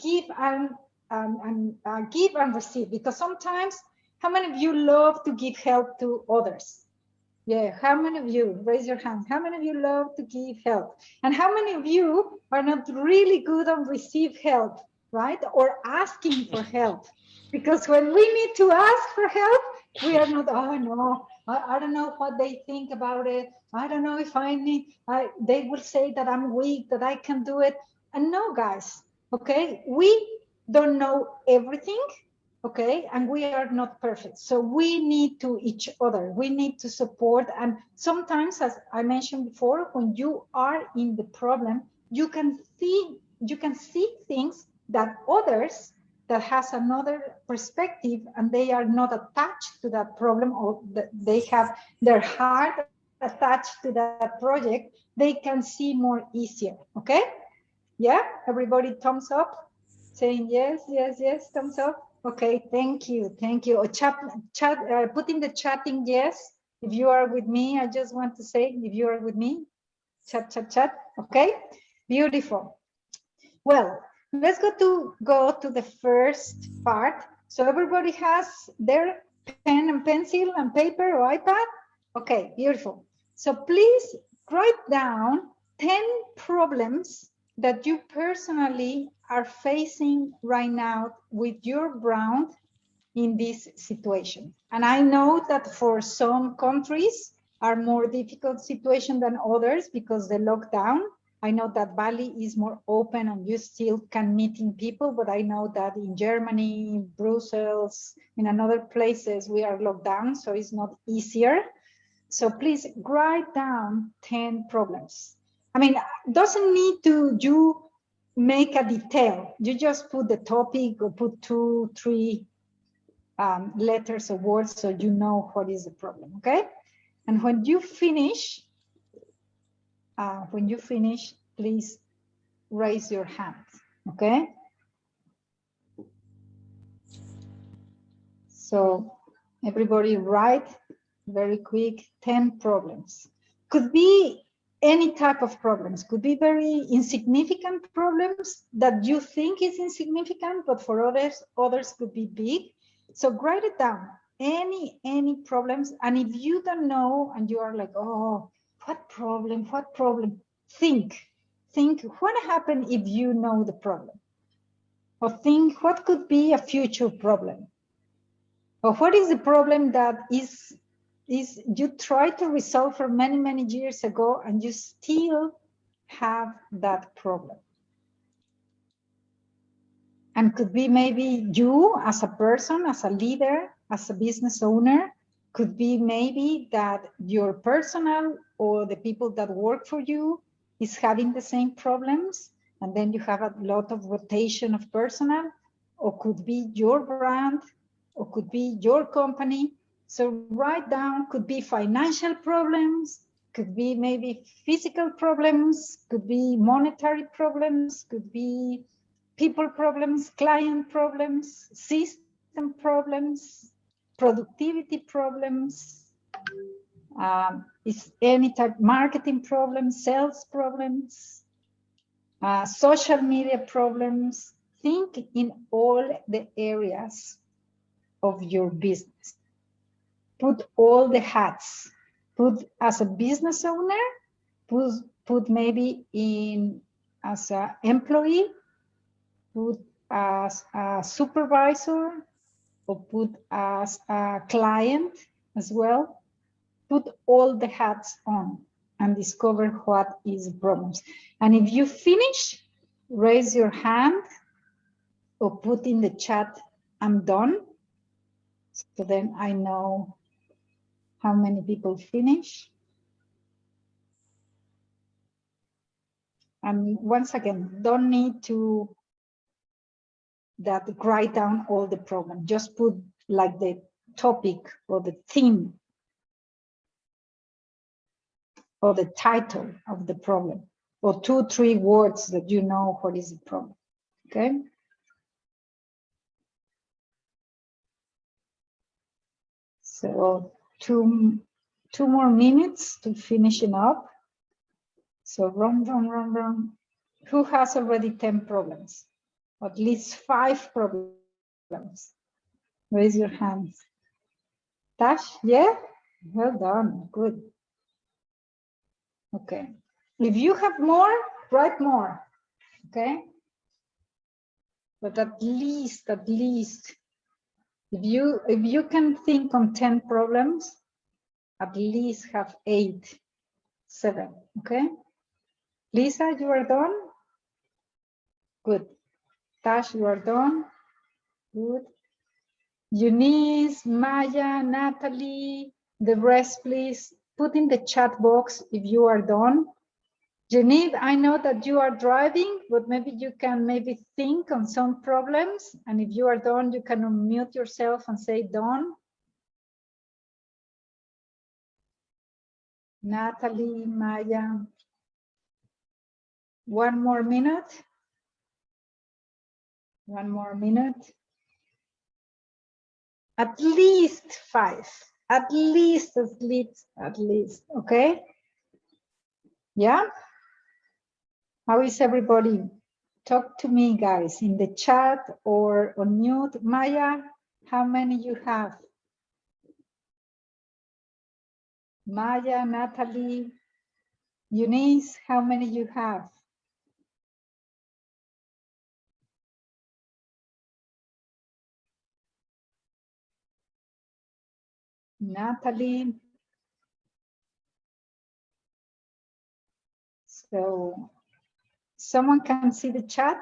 give and, um, and uh, give and receive because sometimes how many of you love to give help to others yeah how many of you raise your hand how many of you love to give help? And how many of you are not really good on receive help right? Or asking for help? Because when we need to ask for help we are not oh no I, I don't know what they think about it. I don't know if i need I, they will say that i'm weak that i can do it. And no, guys, okay, we don't know everything, okay, and we are not perfect. So we need to each other. We need to support. And sometimes, as I mentioned before, when you are in the problem, you can see you can see things that others that has another perspective and they are not attached to that problem or they have their heart attached to that project, they can see more easier, okay? Yeah, everybody thumbs up, saying yes, yes, yes, thumbs up. Okay, thank you, thank you. Chat, chat, uh, put in the chatting yes. If you are with me, I just want to say, if you are with me, chat, chat, chat. Okay, beautiful. Well, let's go to go to the first part. So everybody has their pen and pencil and paper or iPad. Okay, beautiful. So please write down 10 problems that you personally are facing right now with your brand in this situation. And I know that for some countries are more difficult situation than others because the lockdown. I know that Bali is more open and you still can meet in people, but I know that in Germany, Brussels, in another places we are locked down, so it's not easier. So please write down 10 problems I mean, doesn't need to you make a detail. You just put the topic or put two, three um, letters or words so you know what is the problem, okay? And when you finish, uh, when you finish, please raise your hand, okay? So everybody write very quick 10 problems. Could be any type of problems. Could be very insignificant problems that you think is insignificant but for others others could be big. So write it down. Any any problems. And if you don't know and you are like oh what problem what problem? Think think what happen if you know the problem? Or think what could be a future problem? Or what is the problem that is is you try to resolve for many, many years ago and you still have that problem. And could be maybe you as a person, as a leader, as a business owner, could be maybe that your personal or the people that work for you is having the same problems and then you have a lot of rotation of personnel or could be your brand or could be your company so write down could be financial problems, could be maybe physical problems, could be monetary problems, could be people problems, client problems, system problems, productivity problems, um, is any type marketing problems, sales problems, uh, social media problems. Think in all the areas of your business put all the hats, put as a business owner, put, put maybe in as an employee, put as a supervisor, or put as a client as well. Put all the hats on and discover what is problems. And if you finish, raise your hand or put in the chat, I'm done. So then I know how many people finish. And once again, don't need to that write down all the problem. Just put like the topic or the theme or the title of the problem or two, three words that you know what is the problem, okay? So two, two more minutes to finishing up. So run, run, run, run. Who has already 10 problems? At least five problems. Raise your hands. Tash, yeah? Well done, good. Okay. If you have more, write more, okay? But at least, at least, if you if you can think on 10 problems, at least have eight, seven, okay? Lisa, you are done? Good. Tash, you are done? Good. Eunice, Maya, Natalie, the rest, please put in the chat box if you are done. Janine, I know that you are driving, but maybe you can maybe think on some problems. And if you are done, you can unmute yourself and say done. Natalie, Maya. One more minute. One more minute. At least five, at least, at least, at least, okay? Yeah? How is everybody? Talk to me, guys, in the chat or on mute. Maya, how many you have? Maya, Natalie, Eunice, how many you have? Natalie. So someone can see the chat?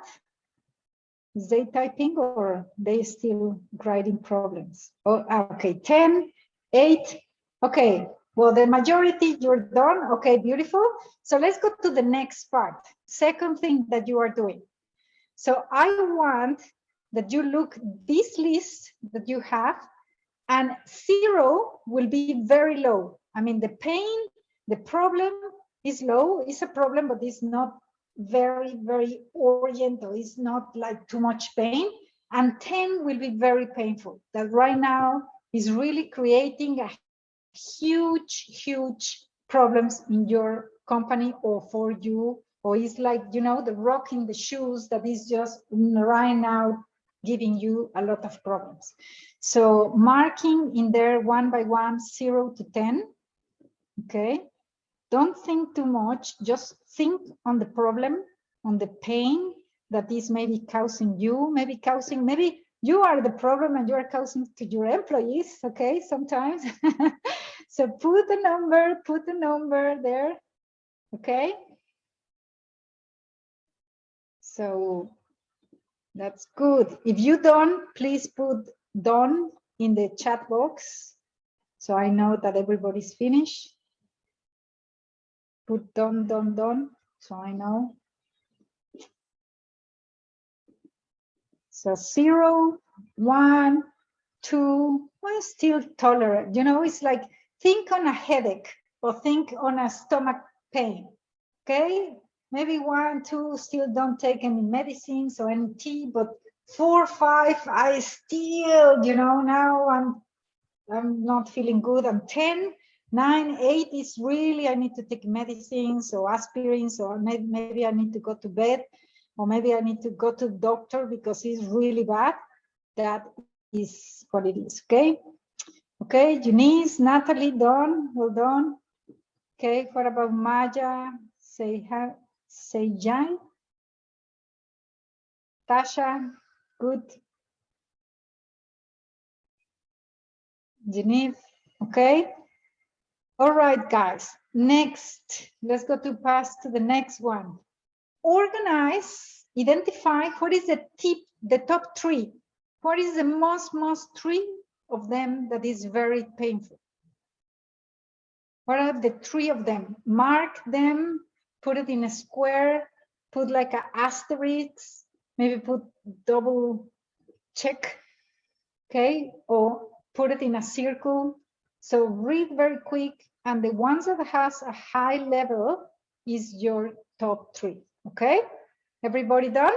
Is they typing or they still writing problems? Oh, ah, okay, 10, 8. Okay, well, the majority you're done. Okay, beautiful. So let's go to the next part. Second thing that you are doing. So I want that you look this list that you have and zero will be very low. I mean, the pain, the problem is low, it's a problem, but it's not very, very oriental. It's not like too much pain. And 10 will be very painful. That right now is really creating a huge, huge problems in your company or for you. Or it's like, you know, the rock in the shoes that is just right now giving you a lot of problems. So marking in there one by one, zero to 10, okay? Don't think too much, just think on the problem, on the pain that is maybe causing you, maybe causing, maybe you are the problem and you are causing to your employees, okay, sometimes. so put a number, put a number there, okay? So that's good. If you don't, please put done in the chat box. So I know that everybody's finished. Put don, don, don, So I know. So zero, one, two, well, still tolerant. You know, it's like think on a headache or think on a stomach pain. Okay, maybe one, two still don't take any medicines or any tea, but four, five, I still, you know, now I'm I'm not feeling good. I'm 10, 9, 8 is really, I need to take medicines or aspirins, or maybe, I need to go to bed, or maybe I need to go to doctor because it's really bad. That is what it is, okay? Okay, Eunice, Natalie, Don, well done. Okay, what about Maya? Say say Jan. Tasha, Good. Genevieve, okay. All right, guys. Next, let's go to pass to the next one. Organize, identify what is the tip the top three. What is the most, most three of them that is very painful? What are the three of them? Mark them, put it in a square, put like an asterisk, maybe put double check, okay? Or put it in a circle. So read very quick. And the ones that has a high level is your top three, okay? Everybody done?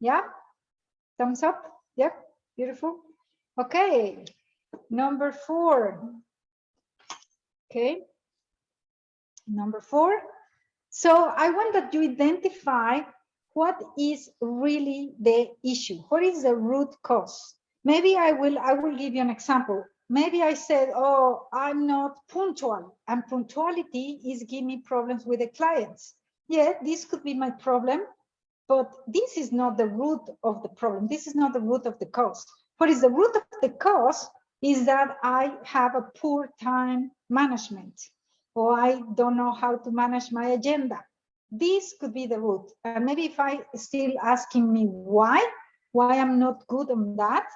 Yeah? Thumbs up? Yeah, beautiful. Okay, number four. Okay, number four. So I want that you identify what is really the issue. What is the root cause? Maybe I will I will give you an example. Maybe I said, oh, I'm not punctual and punctuality is giving me problems with the clients. Yeah, this could be my problem, but this is not the root of the problem. This is not the root of the cause. What is the root of the cause is that I have a poor time management or I don't know how to manage my agenda. This could be the root. And maybe if I still asking me why, why I'm not good on that,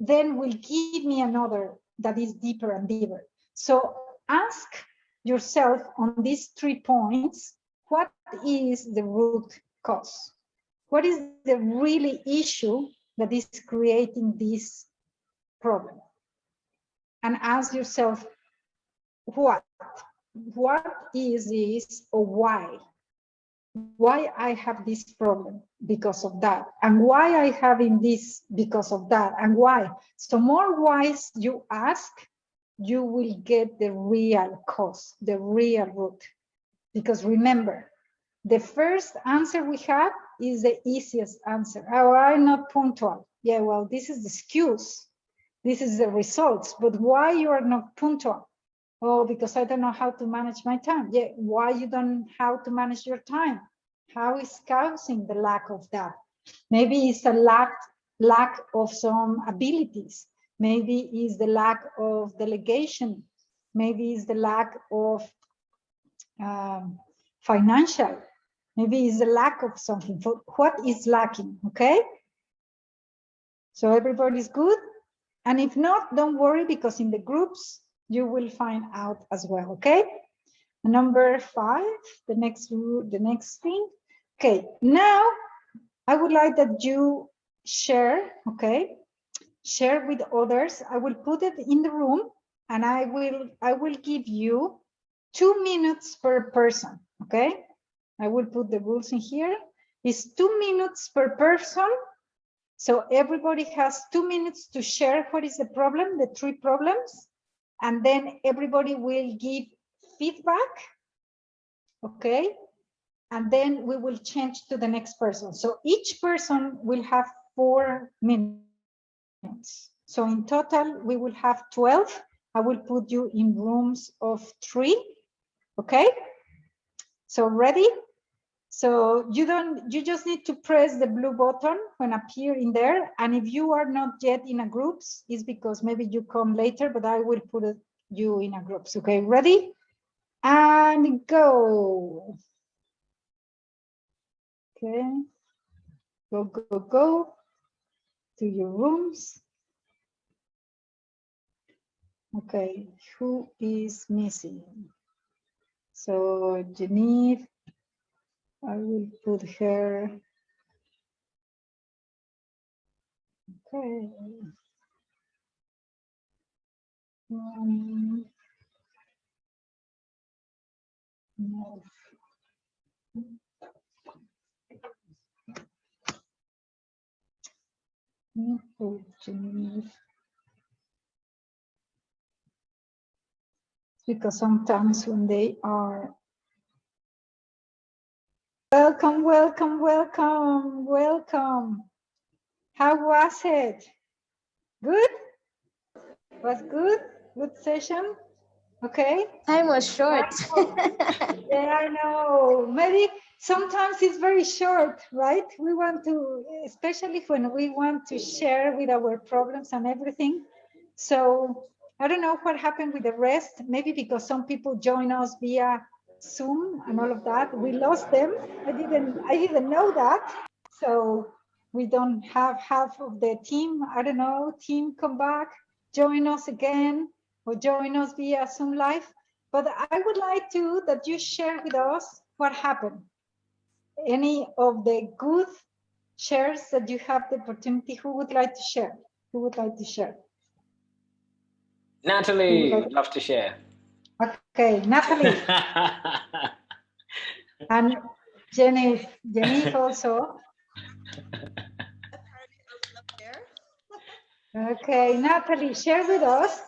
then will give me another that is deeper and deeper. So ask yourself on these three points, what is the root cause? What is the really issue that is creating this problem? And ask yourself, what? What is this or why? Why I have this problem because of that? And why I having this because of that? And why? So more whys you ask, you will get the real cause, the real root. Because remember, the first answer we have is the easiest answer. Oh, I'm not punctual. Yeah, well, this is the excuse. This is the results. But why you are not punctual? Oh, because I don't know how to manage my time. Yeah, why you don't how to manage your time? How is causing the lack of that? Maybe it's a lack lack of some abilities. Maybe it's the lack of delegation. Maybe it's the lack of um, financial Maybe it's a lack of something. For what is lacking? Okay. So everybody's good. And if not, don't worry because in the groups you will find out as well. Okay. Number five, the next the next thing. Okay. Now I would like that you share. Okay. Share with others. I will put it in the room and I will I will give you two minutes per person. Okay I will put the rules in here. It's two minutes per person. So everybody has two minutes to share what is the problem, the three problems, and then everybody will give feedback. Okay. And then we will change to the next person. So each person will have four minutes. So in total, we will have 12. I will put you in rooms of three. Okay. So ready? So you don't, you just need to press the blue button when appear in there. And if you are not yet in a groups, it's because maybe you come later, but I will put you in a groups. Okay, ready? And go. Okay, go, go, go to your rooms. Okay, who is missing? So Genevieve, I will put her. Okay. Um, no. Because sometimes when they are Welcome, welcome, welcome, welcome. How was it? Good? Was good? Good session? Okay. Time was short. yeah, I know. Maybe sometimes it's very short, right? We want to, especially when we want to share with our problems and everything. So I don't know what happened with the rest. Maybe because some people join us via Zoom and all of that. We lost them. I didn't I didn't know that. So we don't have half of the team. I don't know, team come back, join us again, or join us via Zoom Live. But I would like to that you share with us what happened. Any of the good shares that you have the opportunity, who would like to share? Who would like to share? Natalie, would love to share. Okay, Natalie. and Jenny, Jenny also. Okay, Natalie, share with us.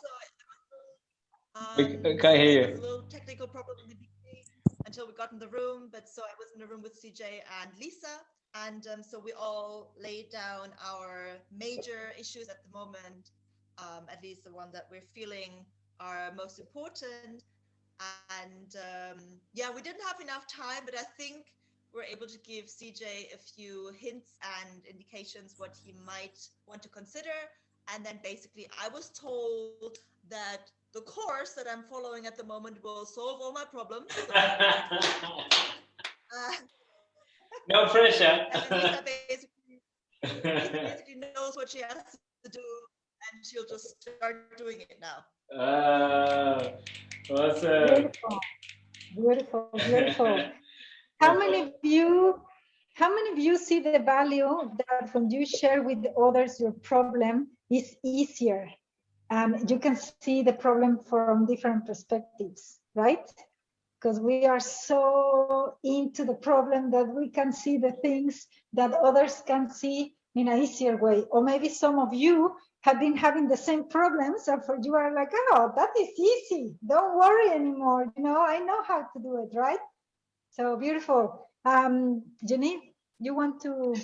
we can't hear you. little technical problem in the beginning until we got in the room, but so I was in the room with CJ and Lisa, and um, so we all laid down our major issues at the moment, um, at least the one that we're feeling are most important. And um, yeah, we didn't have enough time, but I think we're able to give CJ a few hints and indications what he might want to consider. And then basically, I was told that the course that I'm following at the moment will solve all my problems. So, uh, no pressure. Basically, basically knows what she has to do, and she'll just start doing it now. Uh, awesome. Beautiful, beautiful, beautiful. How many of you, how many of you see the value that when you share with others your problem is easier? And you can see the problem from different perspectives, right? Because we are so into the problem that we can see the things that others can see in an easier way. Or maybe some of you have been having the same problems and for you are like, oh, that is easy. Don't worry anymore. You know, I know how to do it, right? So beautiful. Um, Jenny, you want to?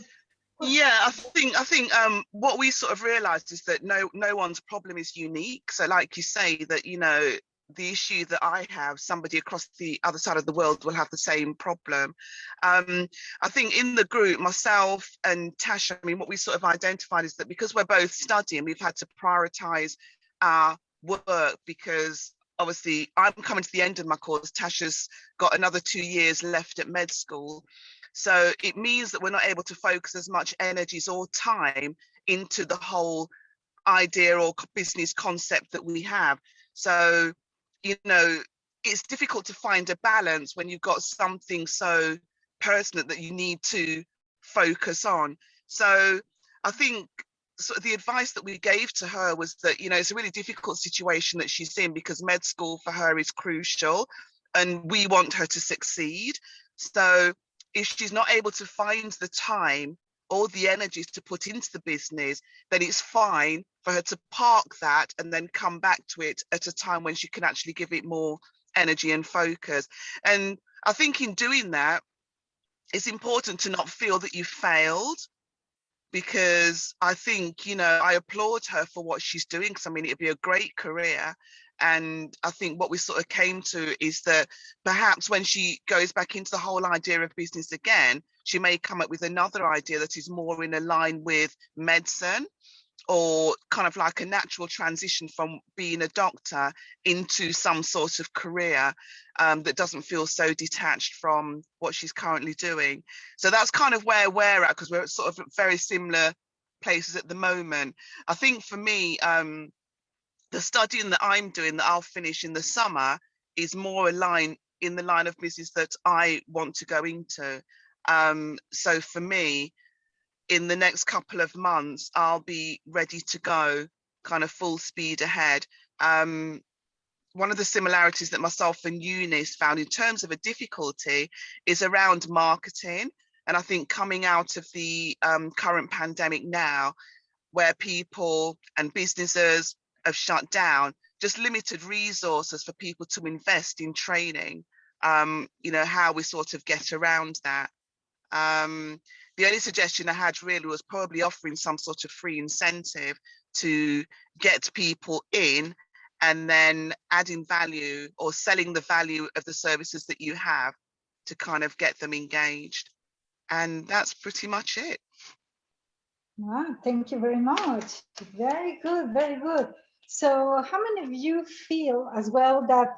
Yeah, I think I think um, what we sort of realised is that no no one's problem is unique. So, like you say, that you know the issue that I have, somebody across the other side of the world will have the same problem. Um, I think in the group, myself and Tasha, I mean, what we sort of identified is that because we're both studying, we've had to prioritise our work because obviously I'm coming to the end of my course. Tasha's got another two years left at med school. So it means that we're not able to focus as much energies or time into the whole idea or business concept that we have. So, you know, it's difficult to find a balance when you've got something so personal that you need to focus on. So I think sort of the advice that we gave to her was that you know it's a really difficult situation that she's in because med school for her is crucial and we want her to succeed so if she's not able to find the time or the energies to put into the business then it's fine for her to park that and then come back to it at a time when she can actually give it more energy and focus and i think in doing that it's important to not feel that you failed because I think, you know, I applaud her for what she's doing because I mean, it'd be a great career. And I think what we sort of came to is that perhaps when she goes back into the whole idea of business again, she may come up with another idea that is more in line with medicine or kind of like a natural transition from being a doctor into some sort of career um, that doesn't feel so detached from what she's currently doing. So that's kind of where we're at because we're at sort of very similar places at the moment. I think for me, um, the studying that I'm doing that I'll finish in the summer is more aligned in the line of business that I want to go into. Um, so for me, in the next couple of months, I'll be ready to go kind of full speed ahead. Um, one of the similarities that myself and Eunice found in terms of a difficulty is around marketing. And I think coming out of the um, current pandemic now, where people and businesses have shut down, just limited resources for people to invest in training, um, you know, how we sort of get around that. Um, the only suggestion I had really was probably offering some sort of free incentive to get people in and then adding value or selling the value of the services that you have to kind of get them engaged. And that's pretty much it. Wow, thank you very much. Very good, very good. So how many of you feel as well that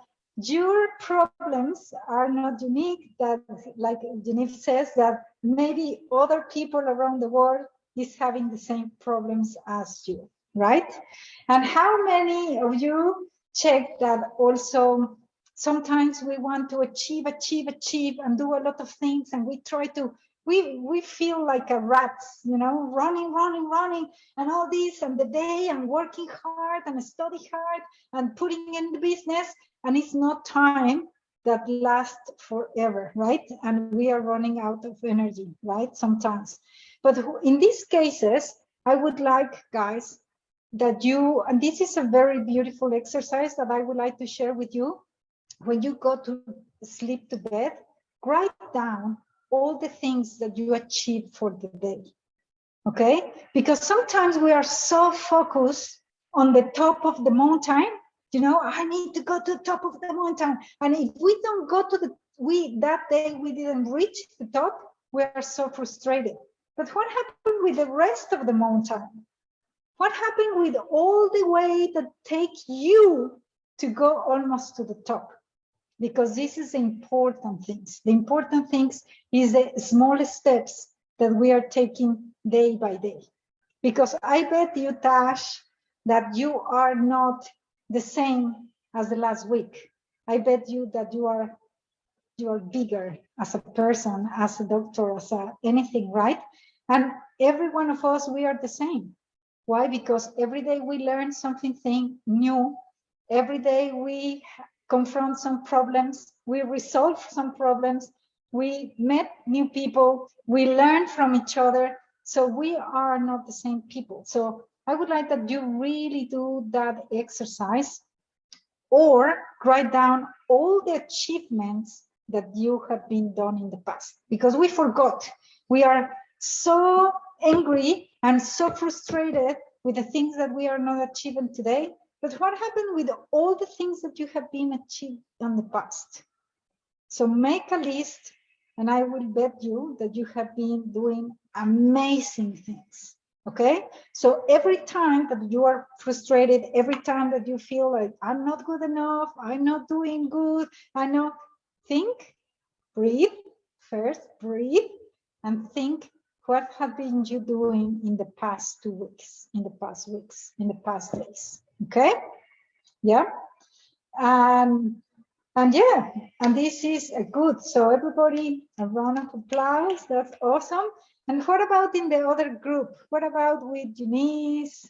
your problems are not unique, that like Genevieve says, that maybe other people around the world is having the same problems as you, right? And how many of you check that also sometimes we want to achieve, achieve, achieve and do a lot of things and we try to we we feel like a rats you know running running running and all this and the day and working hard and study hard and putting in the business and it's not time that lasts forever right? And we are running out of energy right? Sometimes. But in these cases i would like guys that you and this is a very beautiful exercise that i would like to share with you. When you go to sleep to bed write down all the things that you achieve for the day. Okay? Because sometimes we are so focused on the top of the mountain, you know, I need to go to the top of the mountain. And if we don't go to the, we, that day we didn't reach the top, we are so frustrated. But what happened with the rest of the mountain? What happened with all the way that take you to go almost to the top? Because this is important things. The important things is the small steps that we are taking day by day. Because I bet you, Tash, that you are not the same as the last week. I bet you that you are you are bigger as a person, as a doctor, as a, anything, right? And every one of us, we are the same. Why? Because every day we learn something thing new. Every day we confront some problems, we resolve some problems, we met new people, we learn from each other. So we are not the same people. So I would like that you really do that exercise or write down all the achievements that you have been done in the past because we forgot. We are so angry and so frustrated with the things that we are not achieving today but what happened with all the things that you have been achieved in the past? So make a list and I will bet you that you have been doing amazing things. Okay, so every time that you are frustrated, every time that you feel like I'm not good enough, I'm not doing good, I know, think, breathe, first breathe, and think what have been you doing in the past two weeks, in the past weeks, in the past days. Okay, yeah, and and yeah, and this is a good. So everybody, a round of applause. That's awesome. And what about in the other group? What about with Denise,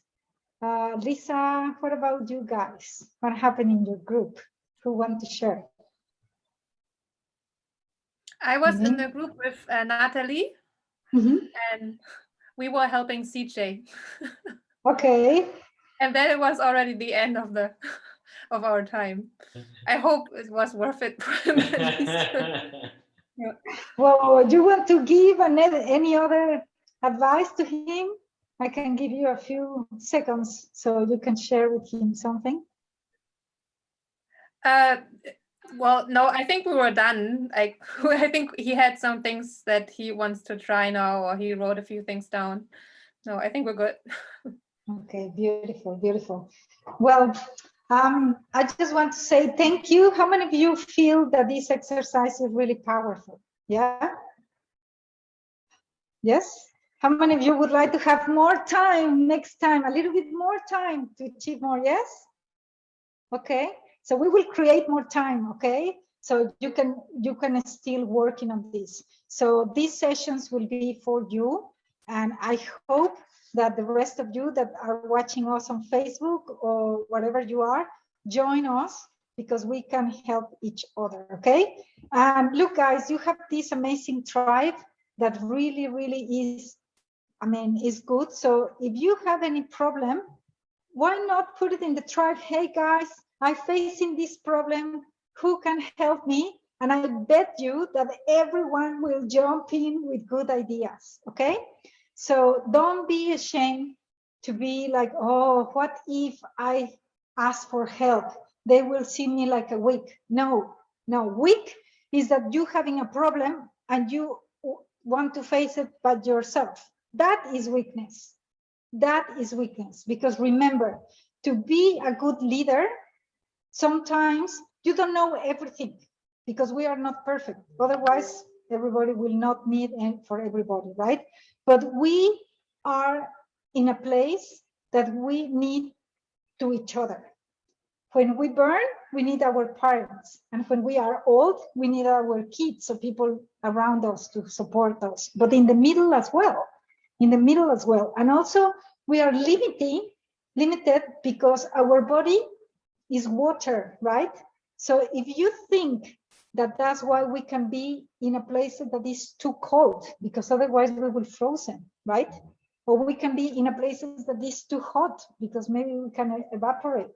uh, Lisa? What about you guys? What happened in your group? Who want to share? I was mm -hmm. in the group with uh, Natalie, mm -hmm. and we were helping CJ. okay and then it was already the end of the of our time. I hope it was worth it yeah. Well, do you want to give any other advice to him? I can give you a few seconds so you can share with him something. Uh, well, no, I think we were done. Like, I think he had some things that he wants to try now, or he wrote a few things down. No, I think we're good. Okay, beautiful, beautiful. Well, um, I just want to say thank you. How many of you feel that this exercise is really powerful? Yeah? Yes? How many of you would like to have more time next time, a little bit more time to achieve more? Yes? Okay, so we will create more time, okay? So you can you can still working on this. So these sessions will be for you. And I hope that the rest of you that are watching us on Facebook or whatever you are, join us because we can help each other, okay? And look, guys, you have this amazing tribe that really, really is, I mean, is good. So if you have any problem, why not put it in the tribe? Hey, guys, I'm facing this problem. Who can help me? And I bet you that everyone will jump in with good ideas, okay? So don't be ashamed to be like, oh, what if I ask for help? They will see me like a weak. No, no, weak is that you having a problem and you want to face it by yourself. That is weakness. That is weakness. Because remember, to be a good leader, sometimes you don't know everything because we are not perfect. Otherwise, everybody will not need and for everybody, right? But we are in a place that we need to each other. When we burn, we need our parents. And when we are old, we need our kids, so people around us to support us. But in the middle as well, in the middle as well. And also we are limiting, limited because our body is water, right? So if you think that that's why we can be in a place that is too cold, because otherwise we will frozen, right? Or we can be in a place that is too hot, because maybe we can evaporate.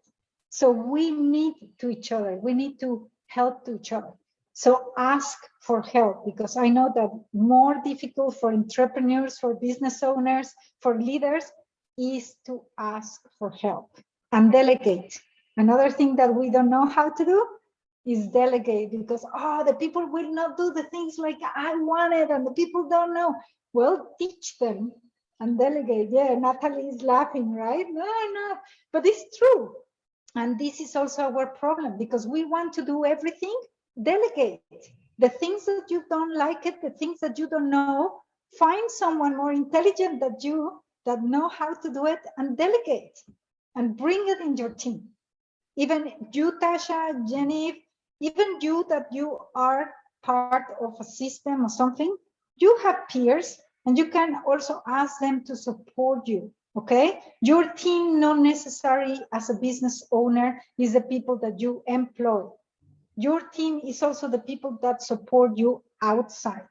So we need to each other. We need to help to each other. So ask for help because I know that more difficult for entrepreneurs, for business owners, for leaders is to ask for help and delegate. Another thing that we don't know how to do is delegate because, oh, the people will not do the things like I wanted and the people don't know. Well, teach them and delegate. Yeah, Natalie is laughing, right? No, no, but it's true. And this is also our problem because we want to do everything, delegate. The things that you don't like it, the things that you don't know, find someone more intelligent than you that know how to do it and delegate and bring it in your team. Even you, Tasha, Jenny, even you that you are part of a system or something, you have peers and you can also ask them to support you okay? Your team not necessary as a business owner is the people that you employ. Your team is also the people that support you outside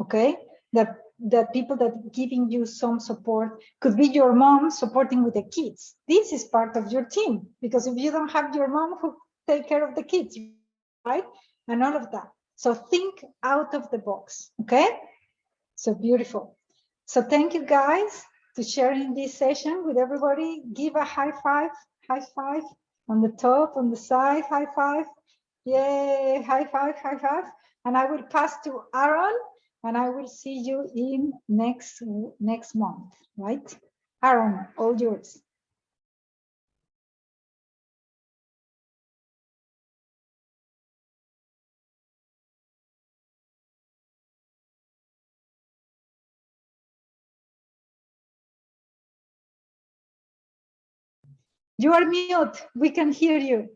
okay? That that people that giving you some support. Could be your mom supporting with the kids. This is part of your team because if you don't have your mom who take care of the kids right and all of that so think out of the box okay so beautiful so thank you guys to sharing this session with everybody. Give a high five, high five on the top, on the side, high five. Yay, high five, high five. And I will pass to Aaron and I will see you in next, next month, right? Aaron, all yours. You are mute. We can hear you.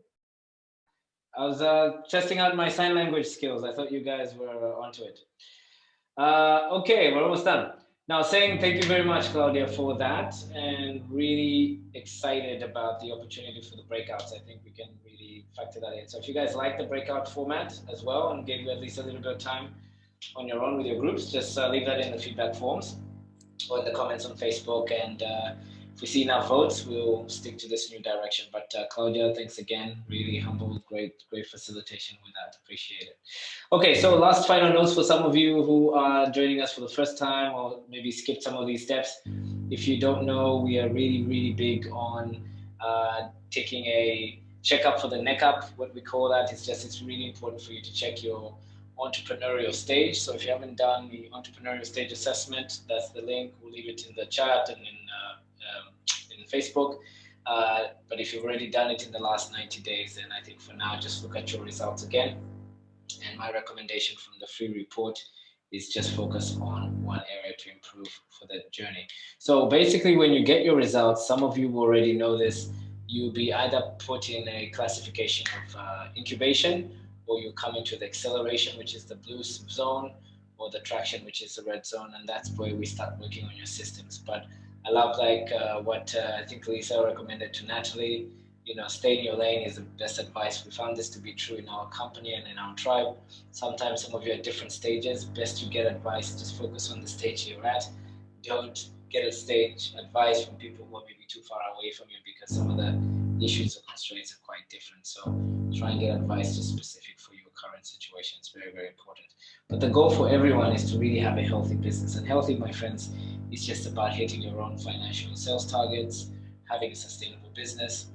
I was uh, testing out my sign language skills. I thought you guys were uh, onto it. Uh, okay, we're almost done. Now, saying thank you very much, Claudia, for that, and really excited about the opportunity for the breakouts. I think we can really factor that in. So if you guys like the breakout format as well and gave you at least a little bit of time on your own with your groups, just uh, leave that in the feedback forms or in the comments on Facebook and uh, we see enough votes, we'll stick to this new direction. But uh, Claudia, thanks again. Really humble, great, great facilitation with that. Appreciate it. Okay, so last final notes for some of you who are joining us for the first time or maybe skipped some of these steps. If you don't know, we are really, really big on uh, taking a checkup for the neck up. What we call that is just it's really important for you to check your entrepreneurial stage. So if you haven't done the entrepreneurial stage assessment, that's the link. We'll leave it in the chat and in uh, in Facebook. Uh, but if you've already done it in the last 90 days, then I think for now, just look at your results again. And my recommendation from the free report is just focus on one area to improve for that journey. So basically, when you get your results, some of you already know this, you'll be either put in a classification of uh, incubation, or you come into the acceleration, which is the blue zone, or the traction, which is the red zone, and that's where we start working on your systems. But I love like uh, what uh, I think Lisa recommended to Natalie. You know, stay in your lane is the best advice. We found this to be true in our company and in our tribe. Sometimes some of you are at different stages. Best to get advice. Just focus on the stage you're at. Don't get a stage advice from people who are maybe too far away from you because some of the issues or constraints are quite different. So try and get advice just specific for your current situation. It's very, very important. But the goal for everyone is to really have a healthy business. And healthy, my friends, is just about hitting your own financial sales targets, having a sustainable business,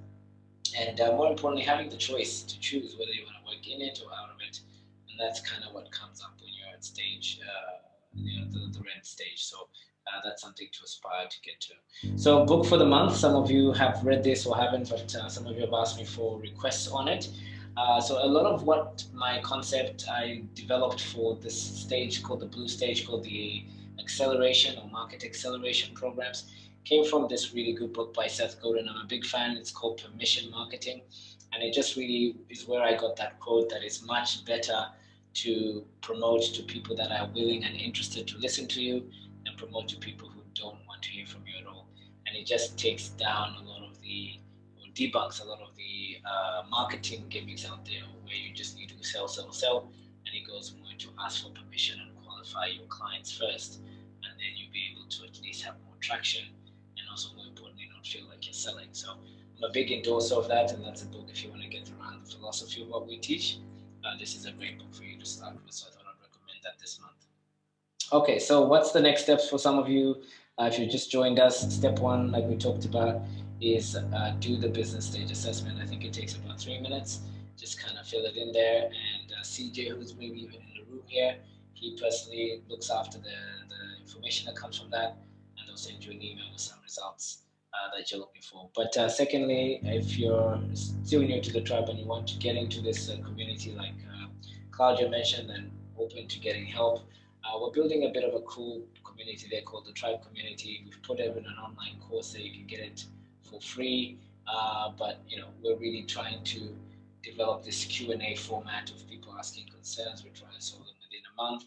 and uh, more importantly, having the choice to choose whether you want to work in it or out of it. And that's kind of what comes up when you're at stage, uh, you know, the, the red stage. So uh, that's something to aspire to get to. So book for the month. Some of you have read this or haven't, but uh, some of you have asked me for requests on it. Uh, so a lot of what my concept I developed for this stage called the blue stage called the acceleration or market acceleration programs came from this really good book by Seth Godin. I'm a big fan. It's called Permission Marketing. And it just really is where I got that quote that it's much better to promote to people that are willing and interested to listen to you and promote to people who don't want to hear from you at all. And it just takes down a lot of the, or debunks a lot of the uh, marketing gimmicks out there where you just need to sell, sell, sell. And it goes more to ask for permission and qualify your clients first. To at least have more traction and also more importantly, not feel like you're selling. So I'm a big endorser of that. And that's a book if you want to get around the philosophy of what we teach. Uh, this is a great book for you to start with. So I thought I'd recommend that this month. Okay, so what's the next steps for some of you? Uh, if you just joined us, step one, like we talked about, is uh, do the business stage assessment. I think it takes about three minutes. Just kind of fill it in there. And uh, CJ, who's maybe even in the room here, he personally looks after the, the information that comes from that, and they'll send you an email with some results uh, that you're looking for. But uh, secondly, if you're still new to the tribe and you want to get into this uh, community, like uh, Claudia mentioned, and open to getting help, uh, we're building a bit of a cool community there called the Tribe Community. We've put it in an online course so you can get it for free. But you know, we're really trying to develop this Q&A format of people asking concerns. We're trying to solve them within a month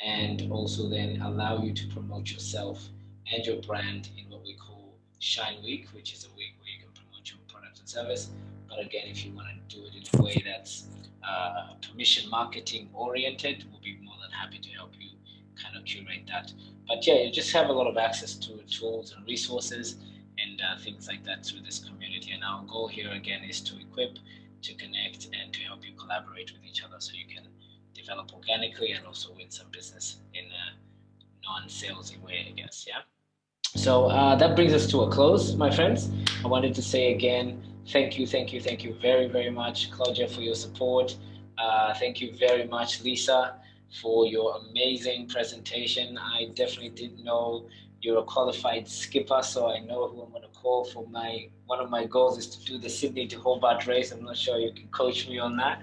and also then allow you to promote yourself and your brand in what we call Shine Week, which is a week where you can promote your product and service. But again, if you want to do it in a way that's uh, permission marketing oriented, we'll be more than happy to help you kind of curate that. But yeah, you just have a lot of access to tools and resources and uh, things like that through this community. And our goal here again is to equip, to connect, and to help you collaborate with each other so you can develop organically and also win some business in a non-salesy way, I guess. Yeah. So uh, that brings us to a close, my friends. I wanted to say again, thank you, thank you, thank you very, very much, Claudia, for your support. Uh, thank you very much, Lisa, for your amazing presentation. I definitely didn't know you're a qualified skipper, so I know who I'm going to call for my, one of my goals is to do the Sydney to Hobart race. I'm not sure you can coach me on that,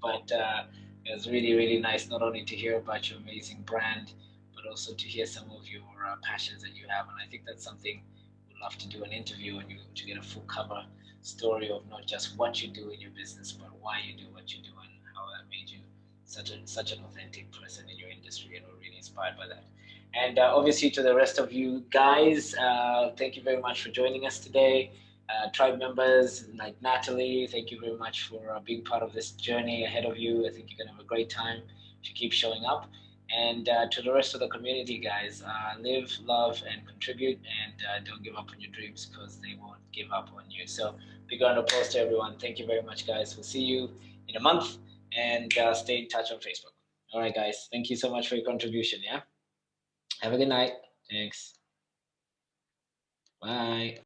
but uh, it was really, really nice not only to hear about your amazing brand, but also to hear some of your uh, passions that you have. And I think that's something we'd love to do an interview on you to get a full cover story of not just what you do in your business, but why you do what you do and how that made you such a such an authentic person in your industry. And we're really inspired by that. And uh, obviously to the rest of you guys, uh, thank you very much for joining us today. Uh, tribe members like Natalie, thank you very much for uh, being part of this journey ahead of you. I think you're gonna have a great time you keep showing up. And uh, to the rest of the community, guys, uh, live, love, and contribute, and uh, don't give up on your dreams because they won't give up on you. So, big round of applause to everyone. Thank you very much, guys. We'll see you in a month, and uh, stay in touch on Facebook. All right, guys. Thank you so much for your contribution. Yeah. Have a good night. Thanks. Bye.